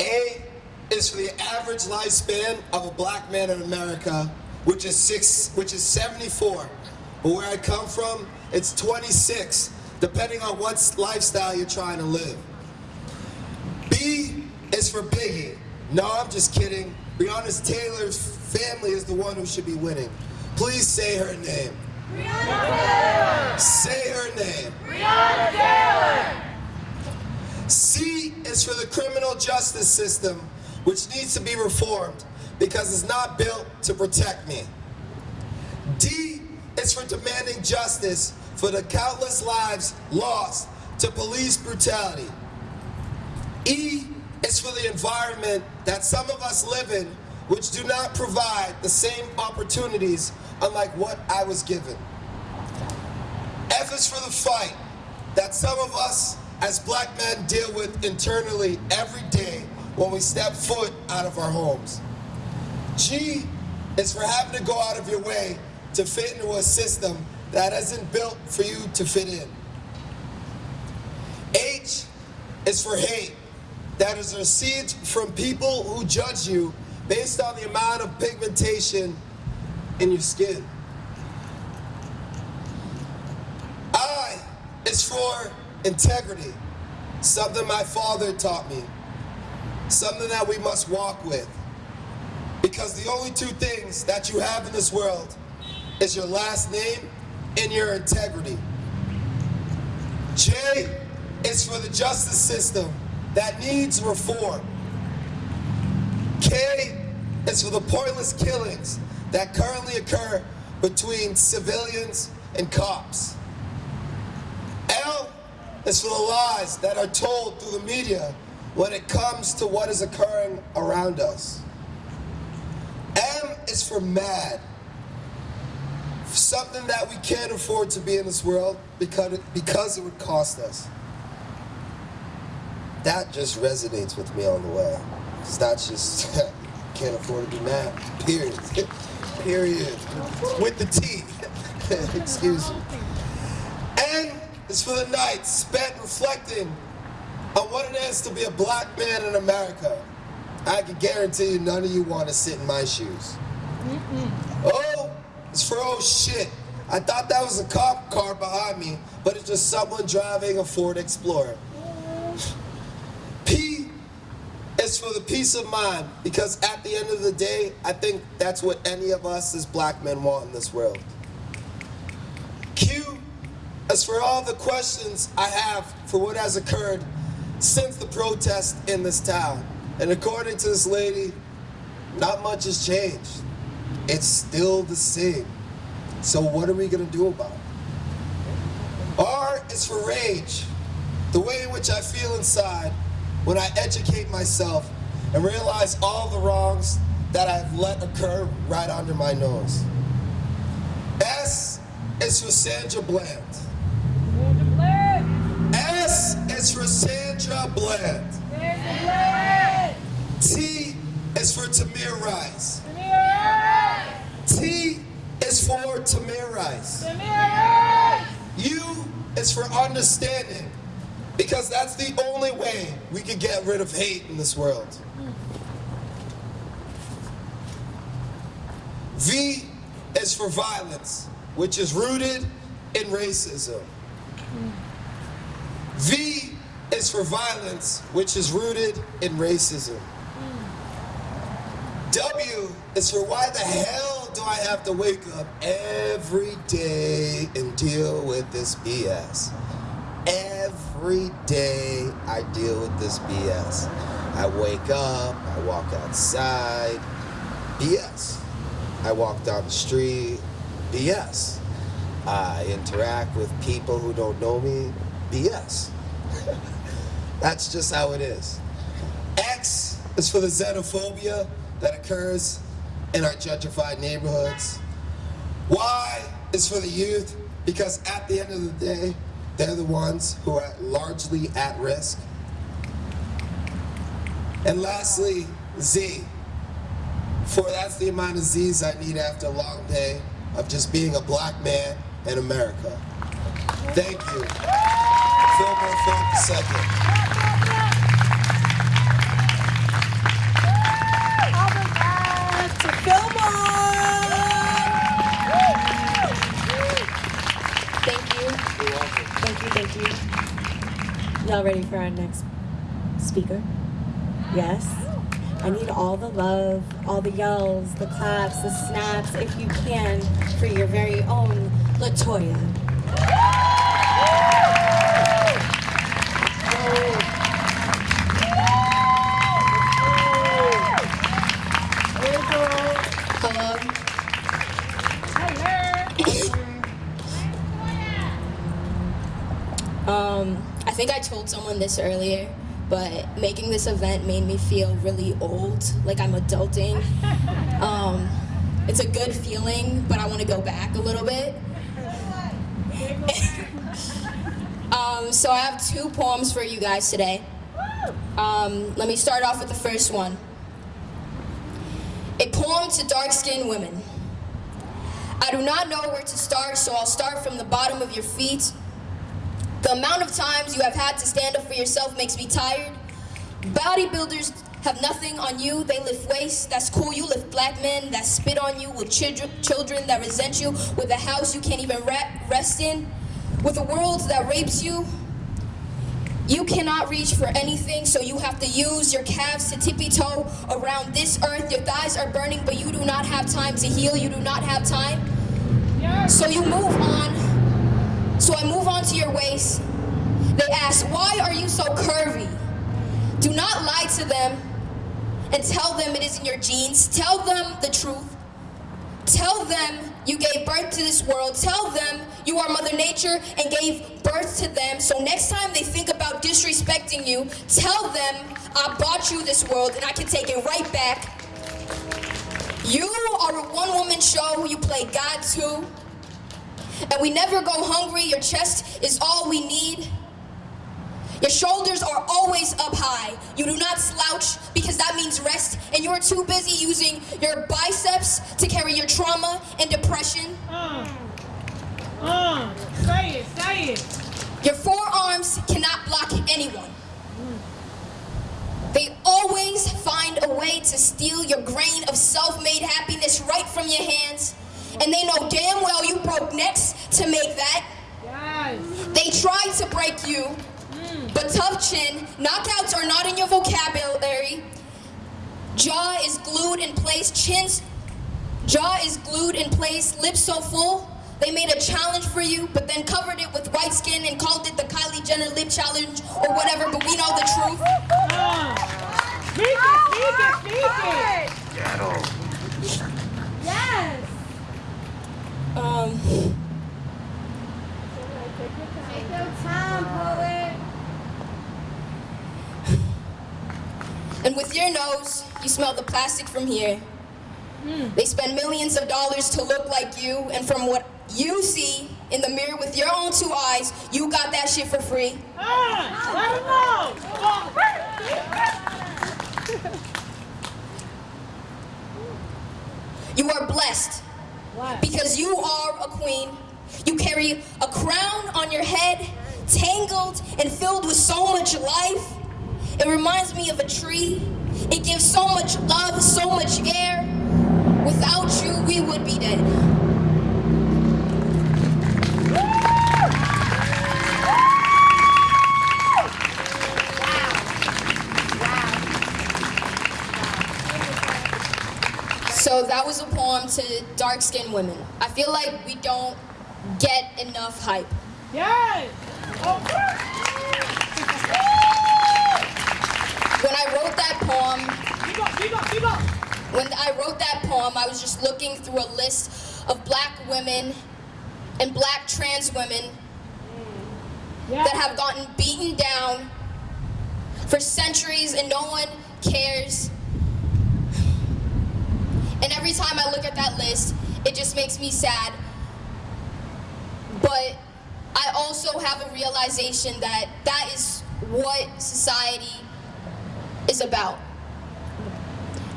A is for the average lifespan of a black man in America, which is six, which is 74. But where I come from, it's 26, depending on what lifestyle you're trying to live. B is for Biggie. No, I'm just kidding. Breonna Taylor's family is the one who should be winning. Please say her name. Say her name. Breonna Taylor! C is for the criminal justice system, which needs to be reformed because it's not built to protect me. D is for demanding justice for the countless lives lost to police brutality. E is for the environment that some of us live in, which do not provide the same opportunities unlike what I was given. F is for the fight that some of us as black men deal with internally every day when we step foot out of our homes. G is for having to go out of your way to fit into a system that isn't built for you to fit in. H is for hate that is received from people who judge you based on the amount of pigmentation in your skin. I is for integrity, something my father taught me, something that we must walk with. Because the only two things that you have in this world is your last name and your integrity. J is for the justice system that needs reform. K is for the pointless killings that currently occur between civilians and cops. L is for the lies that are told through the media when it comes to what is occurring around us. M is for mad. Something that we can't afford to be in this world because it, because it would cost us. That just resonates with me on the way. Because that's just, can't afford to be mad. Period. Period. With the T. Excuse me. And it's for the night spent reflecting on what it is to be a black man in America. I can guarantee you none of you want to sit in my shoes. Oh, it's for oh shit. I thought that was a cop car behind me, but it's just someone driving a Ford Explorer. Is for the peace of mind, because at the end of the day, I think that's what any of us as black men want in this world. Q is for all the questions I have for what has occurred since the protest in this town. And according to this lady, not much has changed. It's still the same. So what are we gonna do about it? R is for rage, the way in which I feel inside when I educate myself and realize all the wrongs that I've let occur right under my nose. S is for Sandra Bland. Sandra Bland! S is for Sandra Bland. Bland. T is for Tamir Rice. Tamir Rice. T is for Tamir Rice. Tamir Rice. U is for understanding. Because that's the only way we can get rid of hate in this world. V is for violence, which is rooted in racism. V is for violence, which is rooted in racism. W is for why the hell do I have to wake up every day and deal with this BS? Every day I deal with this BS. I wake up, I walk outside, BS. I walk down the street, BS. I interact with people who don't know me, BS. That's just how it is. X is for the xenophobia that occurs in our gentrified neighborhoods. Y is for the youth because at the end of the day, they're the ones who are largely at risk. And lastly, Z. For that's the amount of Z's I need after a long day of just being a black man in America. Thank you. Fillmore Funk second. Thank you. Y'all ready for our next speaker? Yes? I need all the love, all the yells, the claps, the snaps, if you can, for your very own Latoya. Think I told someone this earlier, but making this event made me feel really old, like I'm adulting. Um, it's a good feeling, but I want to go back a little bit. um, so I have two poems for you guys today. Um, let me start off with the first one. A poem to dark-skinned women. I do not know where to start, so I'll start from the bottom of your feet. The amount of times you have had to stand up for yourself makes me tired. Bodybuilders have nothing on you, they lift weights, that's cool. You lift black men that spit on you, with children, children that resent you, with a house you can't even rest in, with a world that rapes you. You cannot reach for anything, so you have to use your calves to tippy toe around this earth. Your thighs are burning, but you do not have time to heal. You do not have time. So you move on. So I move on to your waist. They ask, why are you so curvy? Do not lie to them and tell them it is in your genes. Tell them the truth. Tell them you gave birth to this world. Tell them you are Mother Nature and gave birth to them. So next time they think about disrespecting you, tell them I bought you this world and I can take it right back. You are a one-woman show. Who you play God too. And we never go hungry. Your chest is all we need. Your shoulders are always up high. You do not slouch because that means rest, and you are too busy using your biceps to carry your trauma and depression. Uh, uh, say it, say it. Your forearms cannot block anyone. They always find a way to steal your grain of self-made happiness right from your hands. And they know damn well you broke necks to make that. Yes. They tried to break you, but tough chin, knockouts are not in your vocabulary. Jaw is glued in place, chin's jaw is glued in place, lips so full. They made a challenge for you, but then covered it with white skin and called it the Kylie Jenner lip challenge or whatever, but we know the truth. Speak it, speak it, speak it. Yes. Um, Take your time, poet. and with your nose, you smell the plastic from here. They spend millions of dollars to look like you, and from what you see, in the mirror with your own two eyes, you got that shit for free. Let him know. You are blessed because you are a queen. You carry a crown on your head, tangled and filled with so much life. It reminds me of a tree. It gives so much love, so much air. Without you, we would be dead. So that was a poem to dark-skinned women. I feel like we don't get enough hype. Yes. Oh, when I wrote that poem, Keep up, keep up, keep up. when I wrote that poem, I was just looking through a list of black women and black trans women mm. Yes. that have gotten beaten down for centuries and no one cares. And every time I look at that list, it just makes me sad. But I also have a realization that that is what society is about.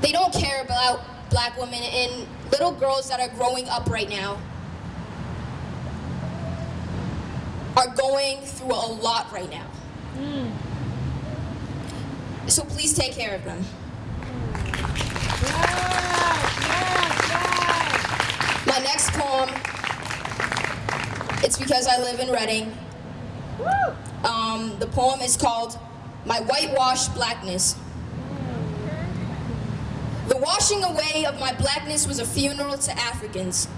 They don't care about black women and little girls that are growing up right now are going through a lot right now. Hmm. So please take care of them. My next poem, it's because I live in Reading. Um, the poem is called My Whitewashed Blackness. The washing away of my blackness was a funeral to Africans.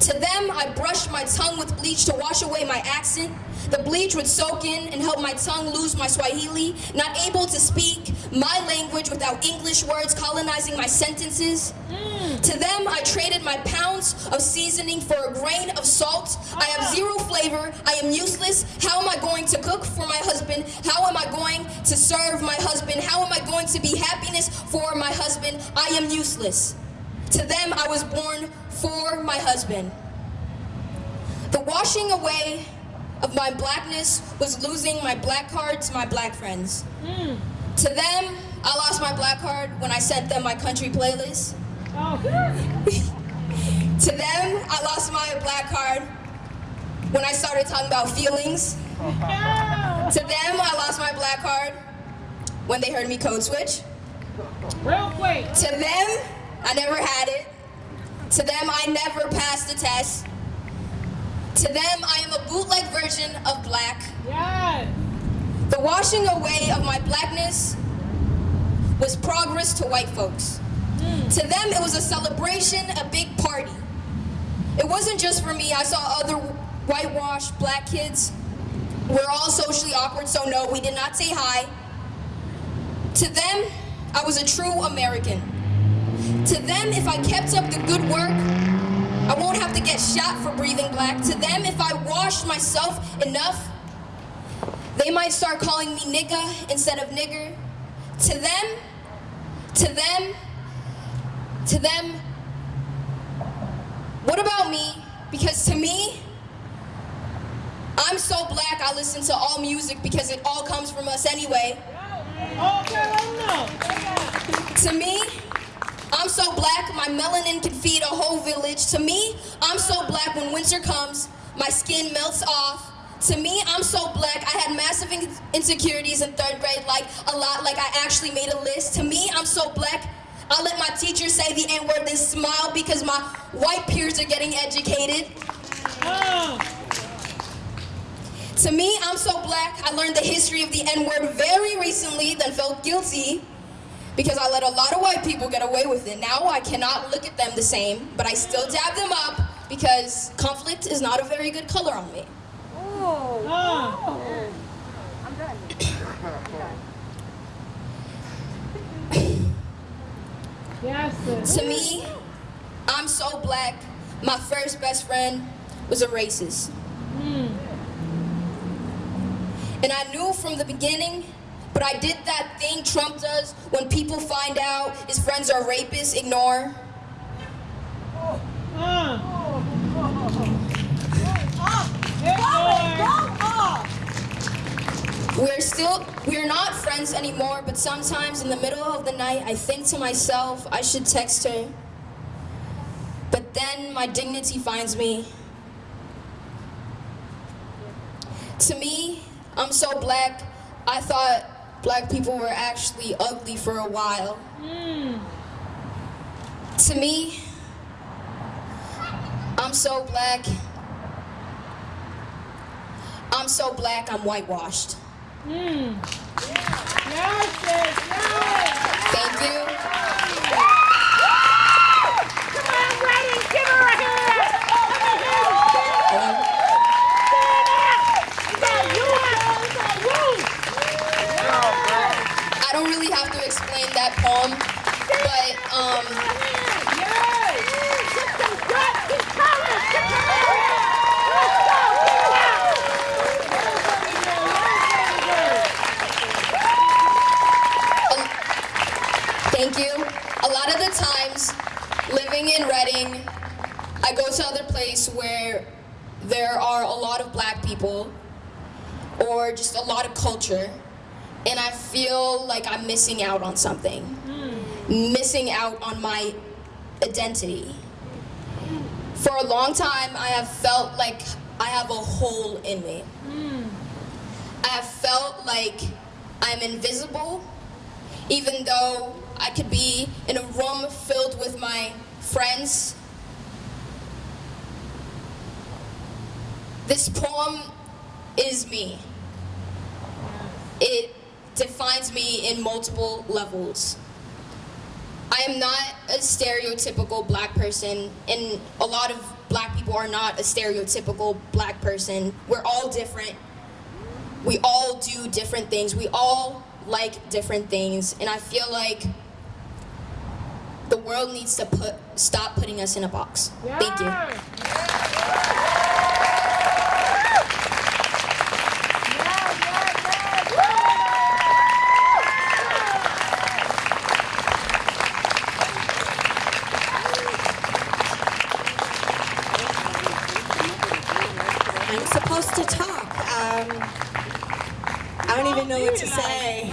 To them, I brushed my tongue with bleach to wash away my accent. The bleach would soak in and help my tongue lose my Swahili, not able to speak my language without English words colonizing my sentences. To them, I traded my pounds of seasoning for a grain of salt. I have zero flavor. I am useless. How am I going to cook for my husband? How am I going to serve my husband? How am I going to be happiness for my husband? I am useless. To them, I was born for my husband. The washing away of my blackness was losing my black card to my black friends. Hmm. To them, I lost my black card when I sent them my country playlist. Oh. To them, I lost my black card when I started talking about feelings. To them, I lost my black card when they heard me code switch. Real quick. To them, I never had it. To them, I never passed the test. To them, I am a bootleg version of black. Yes. The washing away of my blackness was progress to white folks. Hmm. To them, it was a celebration, a big party. It wasn't just for me. I saw other whitewashed black kids. We're all socially awkward, so no, we did not say hi. To them, I was a true American. To them, if I kept up the good work, I won't have to get shot for breathing black. To them, if I washed myself enough, they might start calling me nigga instead of nigger. To them, to them, to them, what about me? Because to me, I'm so black I listen to all music because it all comes from us anyway. Okay, let him know. To me, I'm so black, my melanin can feed a whole village. To me, I'm so black when winter comes, my skin melts off. To me, I'm so black, I had massive in- insecurities in third grade, like a lot, like I actually made a list. To me, I'm so black, I let my teacher say the N-word then smile because my white peers are getting educated. Oh. To me, I'm so black, I learned the history of the N-word very recently, then felt guilty because I let a lot of white people get away with it. Now I cannot look at them the same, but I still dab them up because conflict is not a very good color on me. Oh. Yes. To me, I'm so black, my first best friend was a racist. Hmm. And I knew from the beginning, but I did that thing Trump does when people find out his friends are rapists, ignore. We're still, we're not friends anymore, but sometimes in the middle of the night, I think to myself, I should text her. But then my dignity finds me. To me, I'm so black, I thought black people were actually ugly for a while. Hmm. To me, I'm so black. I'm so black, I'm whitewashed. Hmm. Yes, yes, yes. Thank you. Come on, Reading, give her a hand. Um, Is that you? Is that you? I don't really have to explain that poem, but um, out. thank you. A lot of the times, living in Reading, I go to other place where there are a lot of black people or just a lot of culture, and I feel like I'm missing out on something. Hmm. Missing out on my identity. For a long time, I have felt like I have a hole in me. Hmm. I have felt like I'm invisible, even though I could be in a room filled with my friends. This poem is me. It defines me in multiple levels. I am not a stereotypical black person, and a lot of black people are not a stereotypical black person. We're all different. We all do different things. We all like different things, and I feel like the world needs to put stop putting us in a box. Thank you. I'm supposed to talk. Um, I don't even know what to say.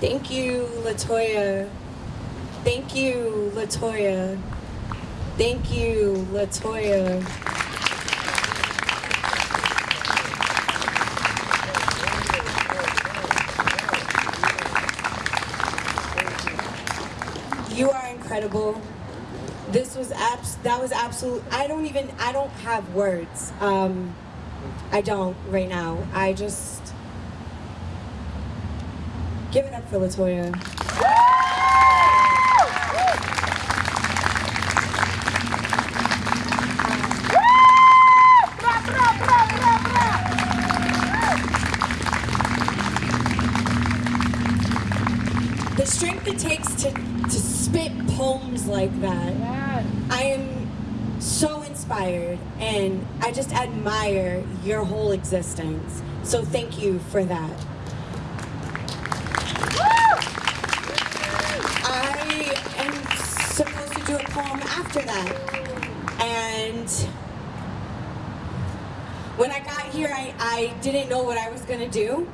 Thank you, Latoya. Thank you, Latoya. Thank you, Latoya. You are incredible. This was abs. That was absolute. I don't even. I don't have words. Um, I don't right now. I just give it up for Latoya. It takes to to spit poems like that. Yes. I am so inspired and I just admire your whole existence. So thank you for that. I am supposed to do a poem after that. And when I got here, I, I didn't know what I was going to do.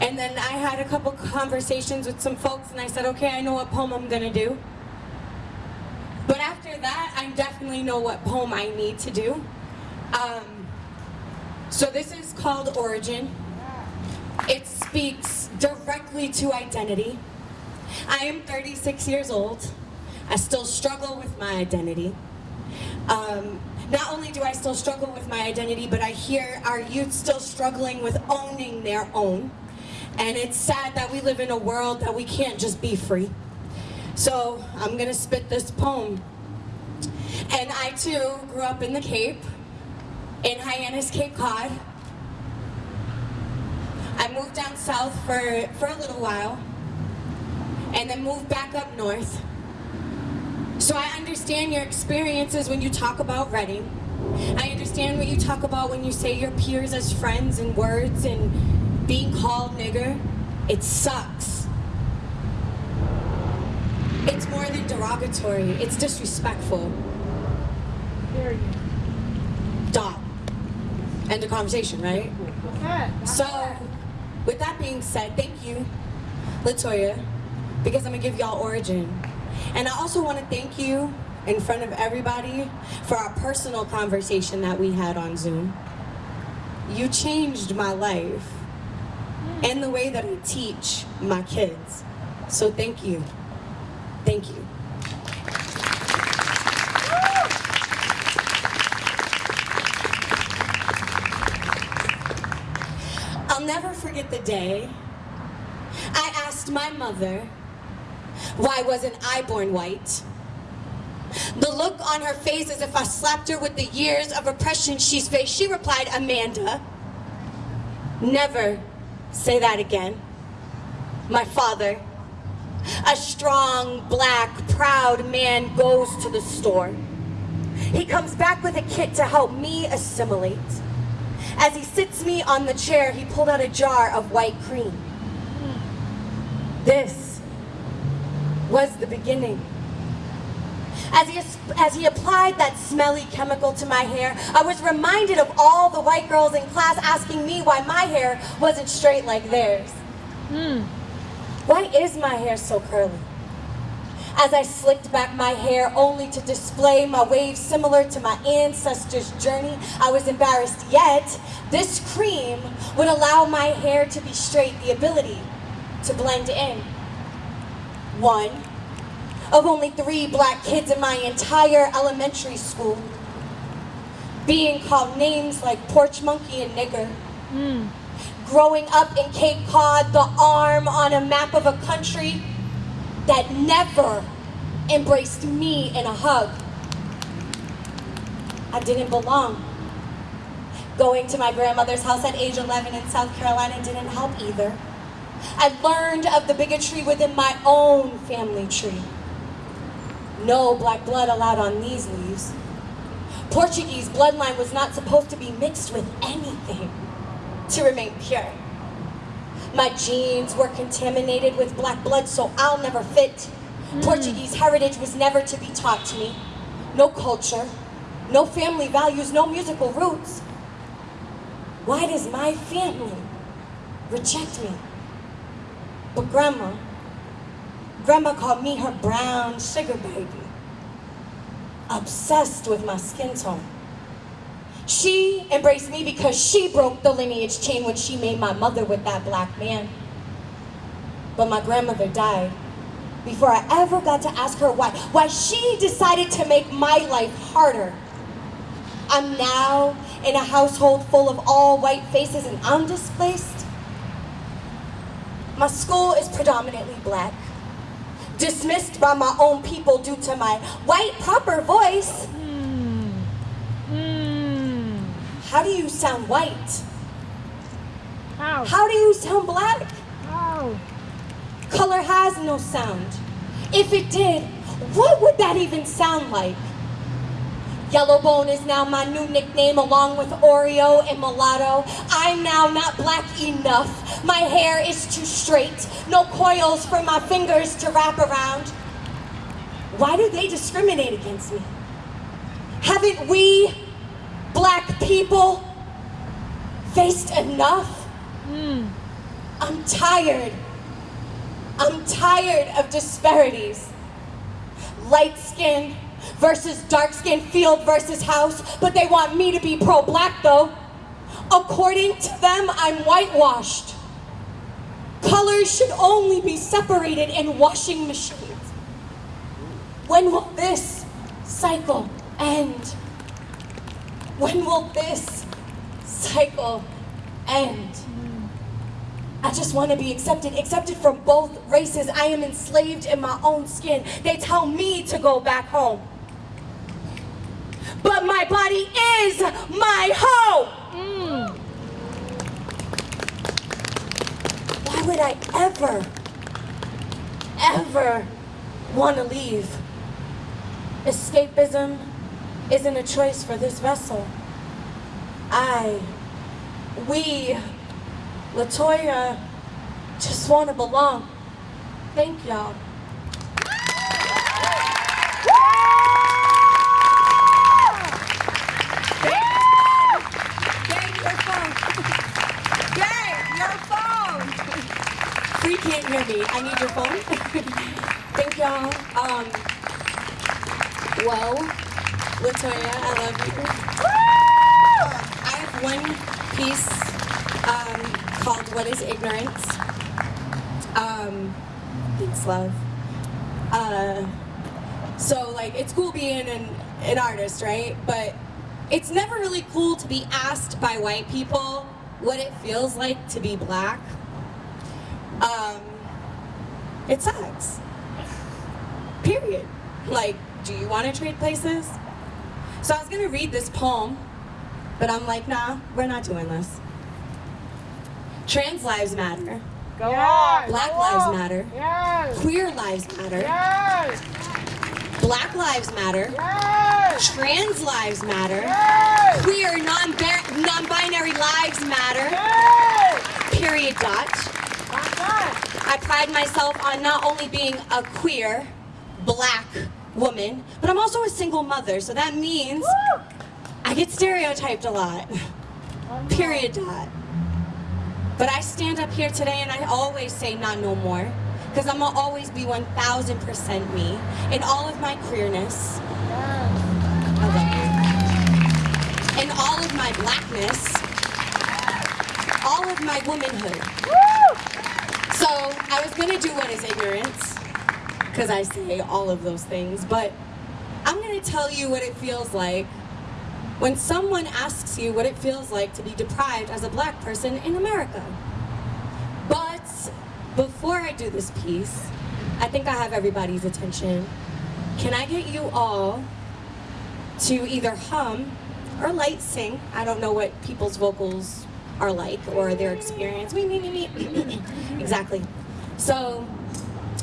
And then I had a couple conversations with some folks and I said, okay, I know what poem I'm going to do. But after that, I definitely know what poem I need to do. Um, so this is called Origin. It speaks directly to identity. I am 36 years old. I still struggle with my identity. Um, not only do I still struggle with my identity, but I hear our youth still struggling with owning their own. And it's sad that we live in a world that we can't just be free. So I'm gonna spit this poem. And I too grew up in the Cape, in Hyannis, Cape Cod. I moved down south for, for a little while, and then moved back up north. So I understand your experiences when you talk about Reading. I understand what you talk about when you say your peers as friends and words and being called nigger. It sucks. It's more than derogatory, it's disrespectful. Period. end of conversation, right? Okay. So, with that being said, thank you, Latoya, because I'm gonna give y'all origin. And I also wanna thank you in front of everybody for our personal conversation that we had on Zoom. You changed my life and the way that I teach my kids. So thank you. Thank you. I'll never forget the day I asked my mother why wasn't I born white. The look on her face as if I slapped her with the years of oppression she's faced, she replied, Amanda, never say that again. My father, a strong, black, proud man goes to the store. He comes back with a kit to help me assimilate. As he sits me on the chair, he pulled out a jar of white cream. This was the beginning. As he, as he applied that smelly chemical to my hair, I was reminded of all the white girls in class asking me why my hair wasn't straight like theirs. Hmm. Why is my hair so curly? As I slicked back my hair only to display my waves similar to my ancestors' journey, I was embarrassed. Yet, this cream would allow my hair to be straight, the ability to blend in. One of only three black kids in my entire elementary school being called names like porch monkey and nigger. Hmm. Growing up in Cape Cod, the arm on a map of a country that never embraced me in a hug. I didn't belong. Going to my grandmother's house at age 11 in South Carolina didn't help either. I learned of the bigotry within my own family tree. No black blood allowed on these leaves. Portuguese bloodline was not supposed to be mixed with anything to remain pure. My genes were contaminated with black blood, so I'll never fit. Hmm. Portuguese heritage was never to be taught to me. No culture, no family values, no musical roots. Why does my family reject me? But grandma, grandma called me her brown sugar baby. Obsessed with my skin tone. She embraced me because she broke the lineage chain when she made my mother with that black man. But my grandmother died before I ever got to ask her why. Why she decided to make my life harder. I'm now in a household full of all white faces and I'm displaced. My school is predominantly black. Dismissed by my own people due to my white proper voice. Hmm. Hmm. How do you sound white? How? How do you sound black? How? Color has no sound. If it did, what would that even sound like? Yellowbone is now my new nickname along with Oreo and Mulatto. I'm now not black enough. My hair is too straight. No coils for my fingers to wrap around. Why do they discriminate against me? Haven't we, black people, faced enough? Hmm. I'm tired. I'm tired of disparities. Light skin versus dark skin, field versus house, but they want me to be pro black though. According to them, I'm whitewashed. Colors should only be separated in washing machines. When will this cycle end? When will this cycle end? I just want to be accepted, accepted from both races. I am enslaved in my own skin. They tell me to go back home. But my body is my home. Mm. Why would I ever, ever want to leave? Escapism isn't a choice for this vessel. I, we, Latoya, just want to belong. Thank y'all. Free can't hear me. I need your phone. Thank y'all. Um, well, Latoya, I love you. I have one piece um, called "What Is Ignorance." Um, thanks, love. Uh, so like, it's cool being an, an artist, right? But it's never really cool to be asked by white people what it feels like to be black. Um, it sucks. Period. Like, do you want to trade places? So I was gonna read this poem, but I'm like, nah, we're not doing this. Trans lives matter. Go on. Black go lives on. matter. Yes. Queer lives matter. Yes. Black lives matter. Yes. Trans lives matter. Yes. Queer non non-binary lives matter. Yes. Period. Dot. That's. I pride myself on not only being a queer, black woman, but I'm also a single mother. So that means Woo. I get stereotyped a lot. Period. Dot. But I stand up here today and I always say not no more. Because I'm gonna always be 1000% me in all of my queerness. In all of my blackness. All of my womanhood. So I was gonna do what is ignorance, because I say all of those things, but I'm gonna tell you what it feels like when someone asks you what it feels like to be deprived as a black person in America. But before I do this piece, I think I have everybody's attention. Can I get you all to either hum or light sing? I don't know what people's vocals are like or their experience. Exactly. So,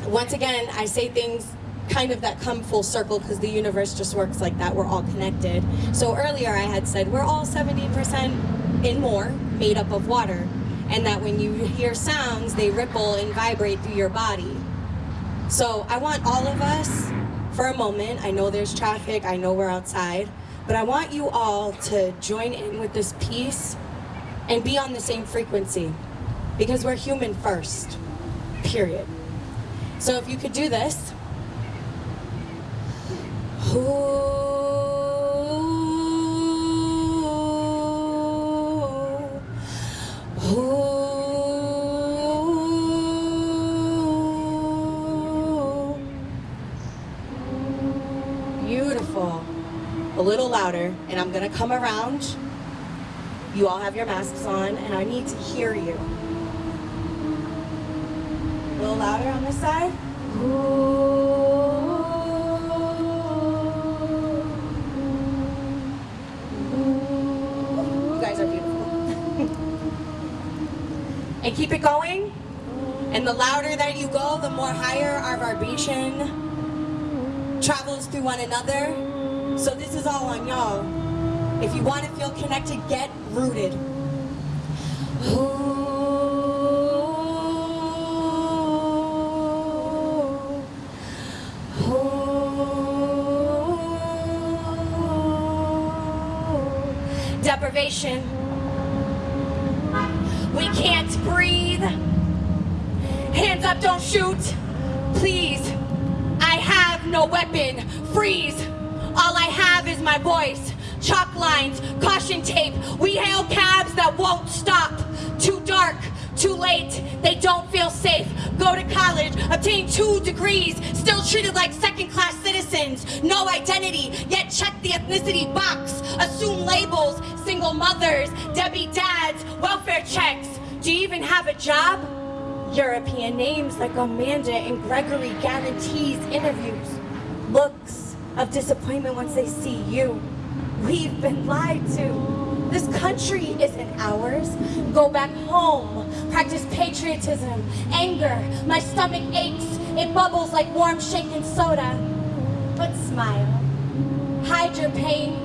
once again, I say things kind of that come full circle because the universe just works like that. We're all connected. So earlier I had said we're all 70% and more made up of water. And that when you hear sounds, they ripple and vibrate through your body. So I want all of us, for a moment, I know there's traffic, I know we're outside, but I want you all to join in with this piece and be on the same frequency because we're human first, period. So if you could do this. Ooh, ooh. Beautiful. A little louder, and I'm gonna come around. You all have your masks on, and I need to hear you. A little louder on this side. You and keep it going. And the louder that you go, the more higher our vibration travels through one another. So this is all on y'all. If you want to feel connected, get rooted. Deprivation. Can't breathe. Hands up, don't shoot. Please. I have no weapon. Freeze. All I have is my voice. Chalk lines, caution tape. We hail cabs that won't stop. Too dark, too late. They don't feel safe. Go to college, obtain two degrees, still treated like second class citizens. No identity, yet check the ethnicity box. Assume labels, single mothers, Debbie dads, welfare checks. Do you even have a job? European names like Amanda and Gregory guarantees interviews. Looks of disappointment once they see you. We've been lied to. This country isn't ours. Go back home. Practice patriotism, anger. My stomach aches. It bubbles like warm shaken soda. But smile. Hide your pain.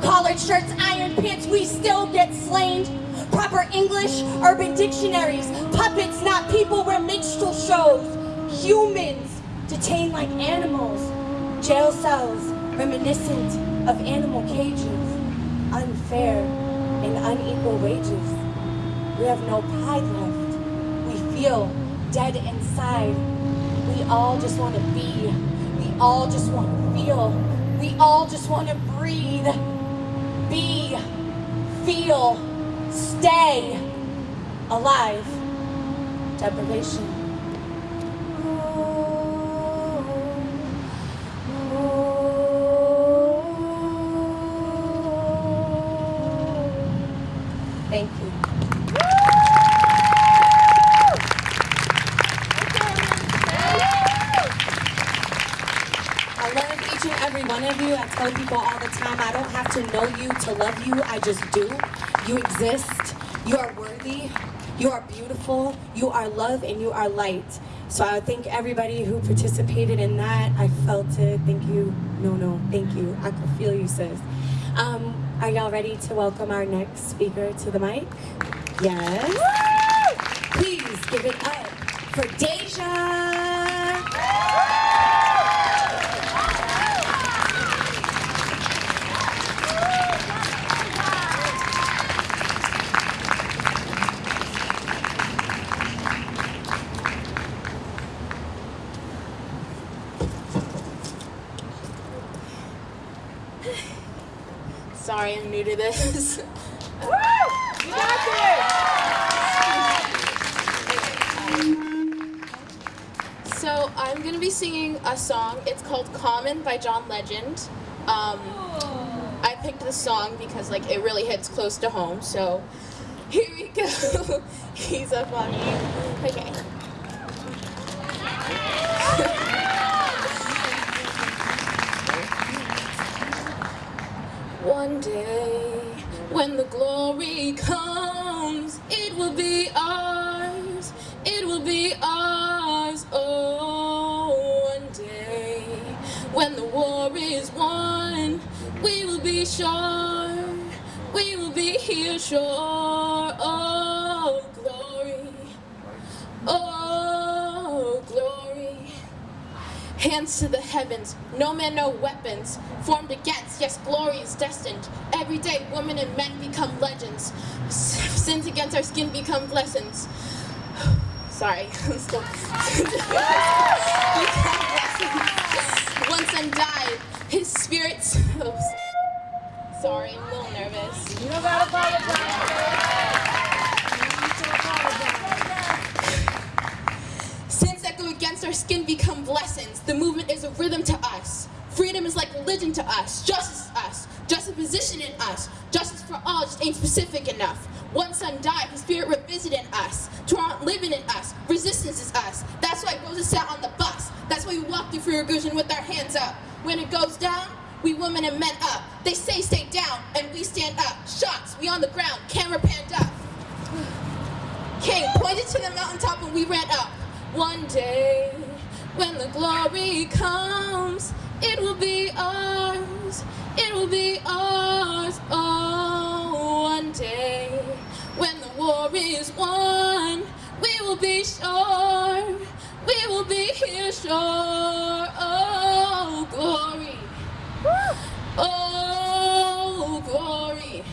Collared shirts, iron pants, we still get slain. Proper English, urban dictionaries. Puppets, not people, we're minstrel shows. Humans, detained like animals. Jail cells, reminiscent of animal cages. Unfair and unequal wages. We have no pride left. We feel dead inside. We all just want to be. We all just want to feel. We all just want to breathe. Be. Feel. Stay. Alive. Deprivation. You are love and you are light. So I thank everybody who participated in that. I felt it. Thank you. No, no. Thank you. I can feel you, sis. Um, are y'all ready to welcome our next speaker to the mic? Yes. Please give it up for Deja. Sorry, I'm new to this. So I'm gonna be singing a song. It's called "Common" by John Legend. Um, I picked this song because like it really hits close to home. So here we go. He's up on me. Okay. One day, when the glory comes, it will be ours. It will be ours. Oh, one day, when the war is won, we will be sure. We will be here sure. Oh, Hands to the heavens, no man, no weapons. Formed against, yes, glory is destined. Every day, women and men become legends. Sins against our skin become blessings. Sorry, I'm still. blessings. One died, his spirits. Oh, sorry, I'm a little nervous. You don't gotta apologize. Against our skin become blessings. The movement is a rhythm to us. Freedom is like religion to us. Justice us. position in us. Justice for all just ain't specific enough. One son died, his spirit revisited us. Toronto living in us. Resistance is us. That's why Rosa sat on the bus. That's why we walk through Free Revolution with our hands up. When it goes down, we women and men up. They say stay down, and we stand up. Shots, we on the ground, camera panned up. King pointed to the mountaintop and we ran up. One day, when the glory comes, it will be ours. It will be ours. Oh, one day, when the war is won, we will be sure. We will be here sure. Oh, glory. Oh, glory.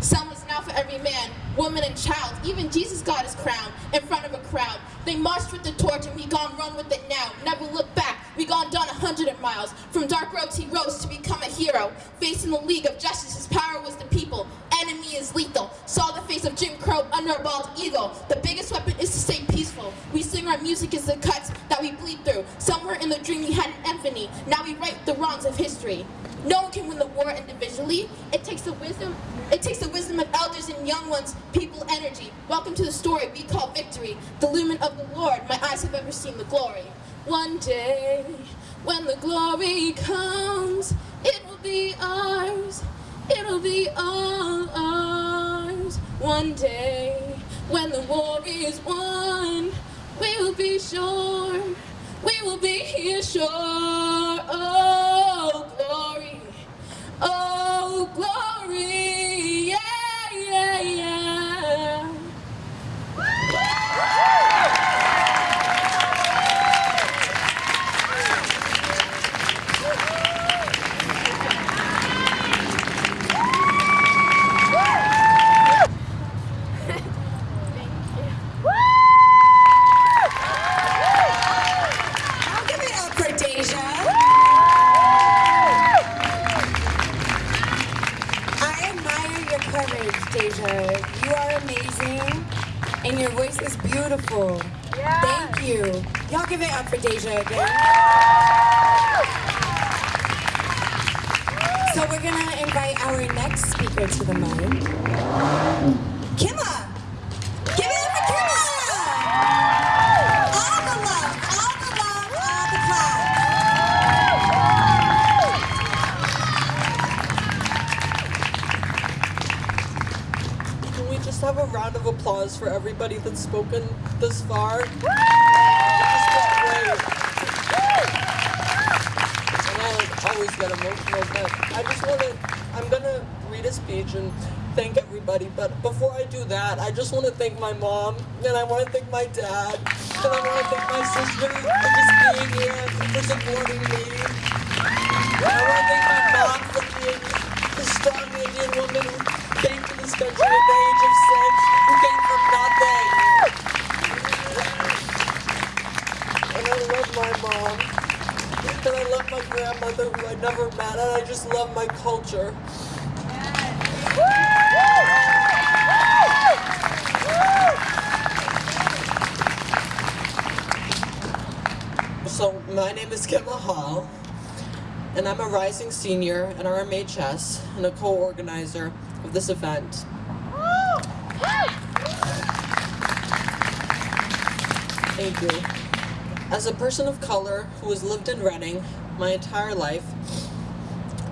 Some is now for every man, woman, and child. Even Jesus got his crown in front of a crowd. They marched with the torch and we gone run with it now. Never look back. We gone done a hundred miles. From dark roads he rose to become a hero. Facing the League of Justice, his power was the people. Enemy is lethal. Saw the face of Jim Crow under a bald eagle. The biggest weapon is to stay peaceful. We sing our music as the cuts that we bleed through. Somewhere in the dream we had an epiphany. Now we right the wrongs of history. No one can win the war individually. It takes the wisdom. It takes the wisdom of elders and young ones, people, energy. Welcome to the story we call victory. The lumen of the Lord. My eyes have ever seen the glory. One day, when the glory comes, it will be ours. It'll be ours. One day, when the war is won, we will be sure. We will be here sure. Oh, glory. Oh, glory. Spoken this far? It's just been great. And I always get emotional, but I just want to, I'm going to read a speech and thank everybody. But before I do that, I just want to thank my mom, and I want to thank my dad, and I want to thank my sister culture. So, my name is Kim Hall, and I'm a rising senior in RMHS and a co-organizer of this event. Thank you. As a person of color who has lived in Reading my entire life,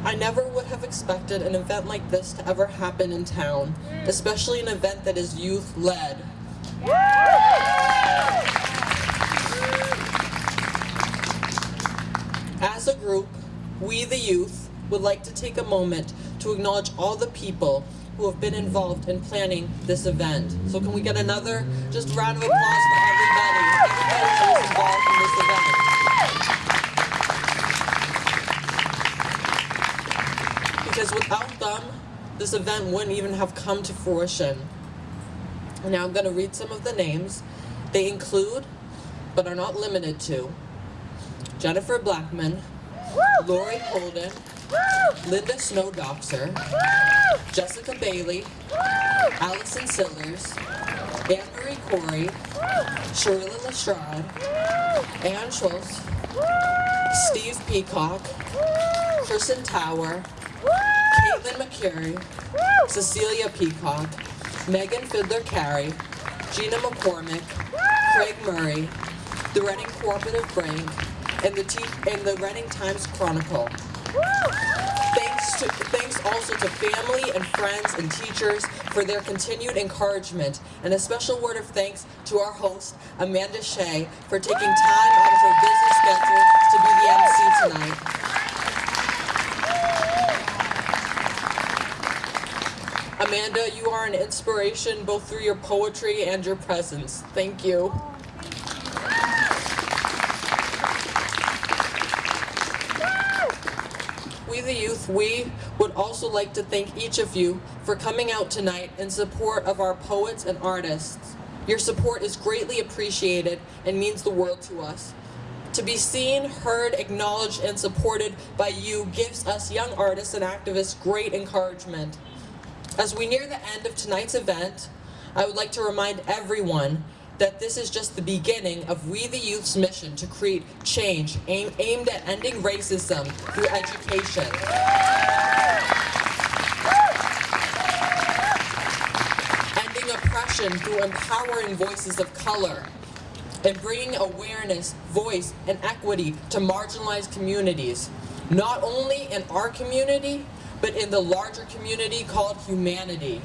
I never would have expected an event like this to ever happen in town, mm. especially an event that is youth-led. As a group, we the youth would like to take a moment to acknowledge all the people who have been involved in planning this event. So can we get another just round of applause this event wouldn't even have come to fruition. Now I'm going to read some of the names. They include, but are not limited to, Jennifer Blackman, Lori Holden, Linda Snowdoxer, Jessica Bailey, Allison Sillers, Anne Marie Corey, Sherilla Lestrade, Ann Schultz, Steve Peacock, Kristen Tower, Caitlin McCary, Cecilia Peacock, Megan Fiddler Carey, Gina McCormick, Craig Murray, the Reading Cooperative Brain, and the and the Reading Times Chronicle. Thanks to thanks also to family and friends and teachers for their continued encouragement, and a special word of thanks to our host Amanda Shea for taking time out of her busy schedule to be the MC tonight. Amanda, you are an inspiration both through your poetry and your presence. Oh, thank you. We the youth, we would also like to thank each of you for coming out tonight in support of our poets and artists. Your support is greatly appreciated and means the world to us. To be seen, heard, acknowledged, and supported by you gives us young artists and activists great encouragement. As we near the end of tonight's event, I would like to remind everyone that this is just the beginning of We the Youth's mission to create change aim, aimed at ending racism through education. Ending oppression through empowering voices of color and bringing awareness, voice, and equity to marginalized communities, not only in our community, but in the larger community called humanity.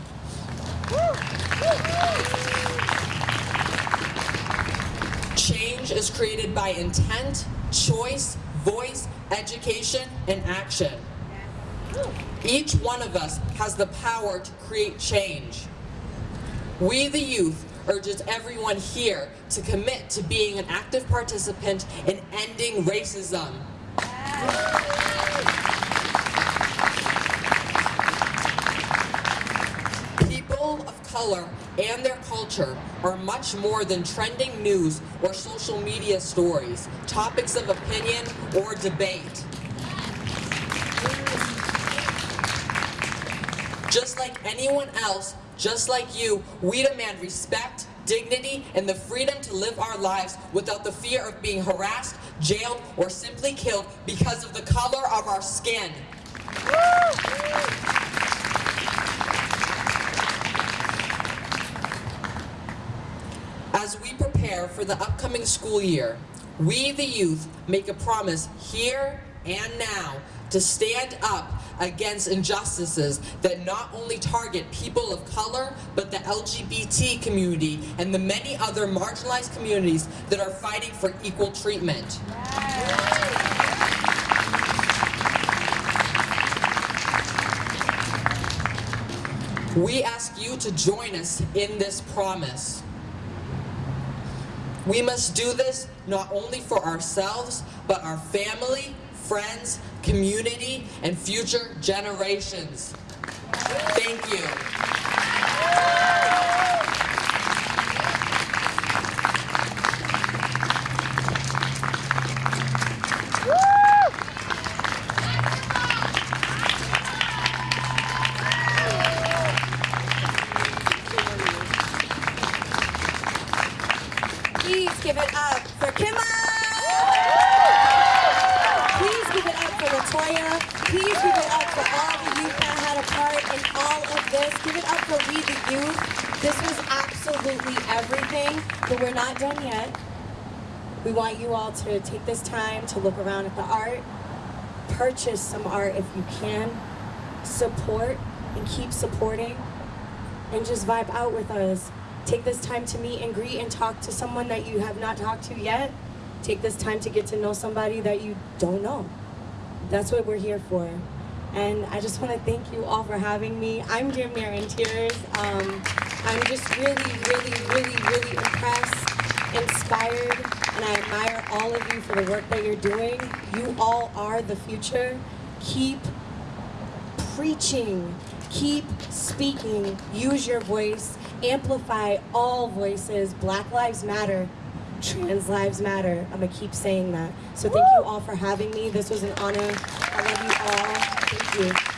Change is created by intent, choice, voice, education, and action. Each one of us has the power to create change. We, the youth, urges everyone here to commit to being an active participant in ending racism. People of color and their culture are much more than trending news or social media stories, topics of opinion or debate. Just like anyone else, just like you, we demand respect, dignity, and the freedom to live our lives without the fear of being harassed, jailed, or simply killed because of the color of our skin. As we prepare for the upcoming school year, we, the youth, make a promise here and now to stand up against injustices that not only target people of color, but the LGBT community and the many other marginalized communities that are fighting for equal treatment. We ask you to join us in this promise. We must do this not only for ourselves, but our family, friends, community, and future generations. Thank you. Take this time to look around at the art, purchase some art if you can, support and keep supporting, and just vibe out with us. Take this time to meet and greet and talk to someone that you have not talked to yet. Take this time to get to know somebody that you don't know. That's what we're here for. And I just want to thank you all for having me. I'm damn near tears. Um, I'm just really, really, really, really impressed, inspired, and I admire all of you for the work that you're doing. You all are the future. Keep preaching. Keep speaking. Use your voice. Amplify all voices. Black Lives Matter. Trans Lives Matter. I'm going to keep saying that. So thank you all for having me. This was an honor. I love you all. Thank you.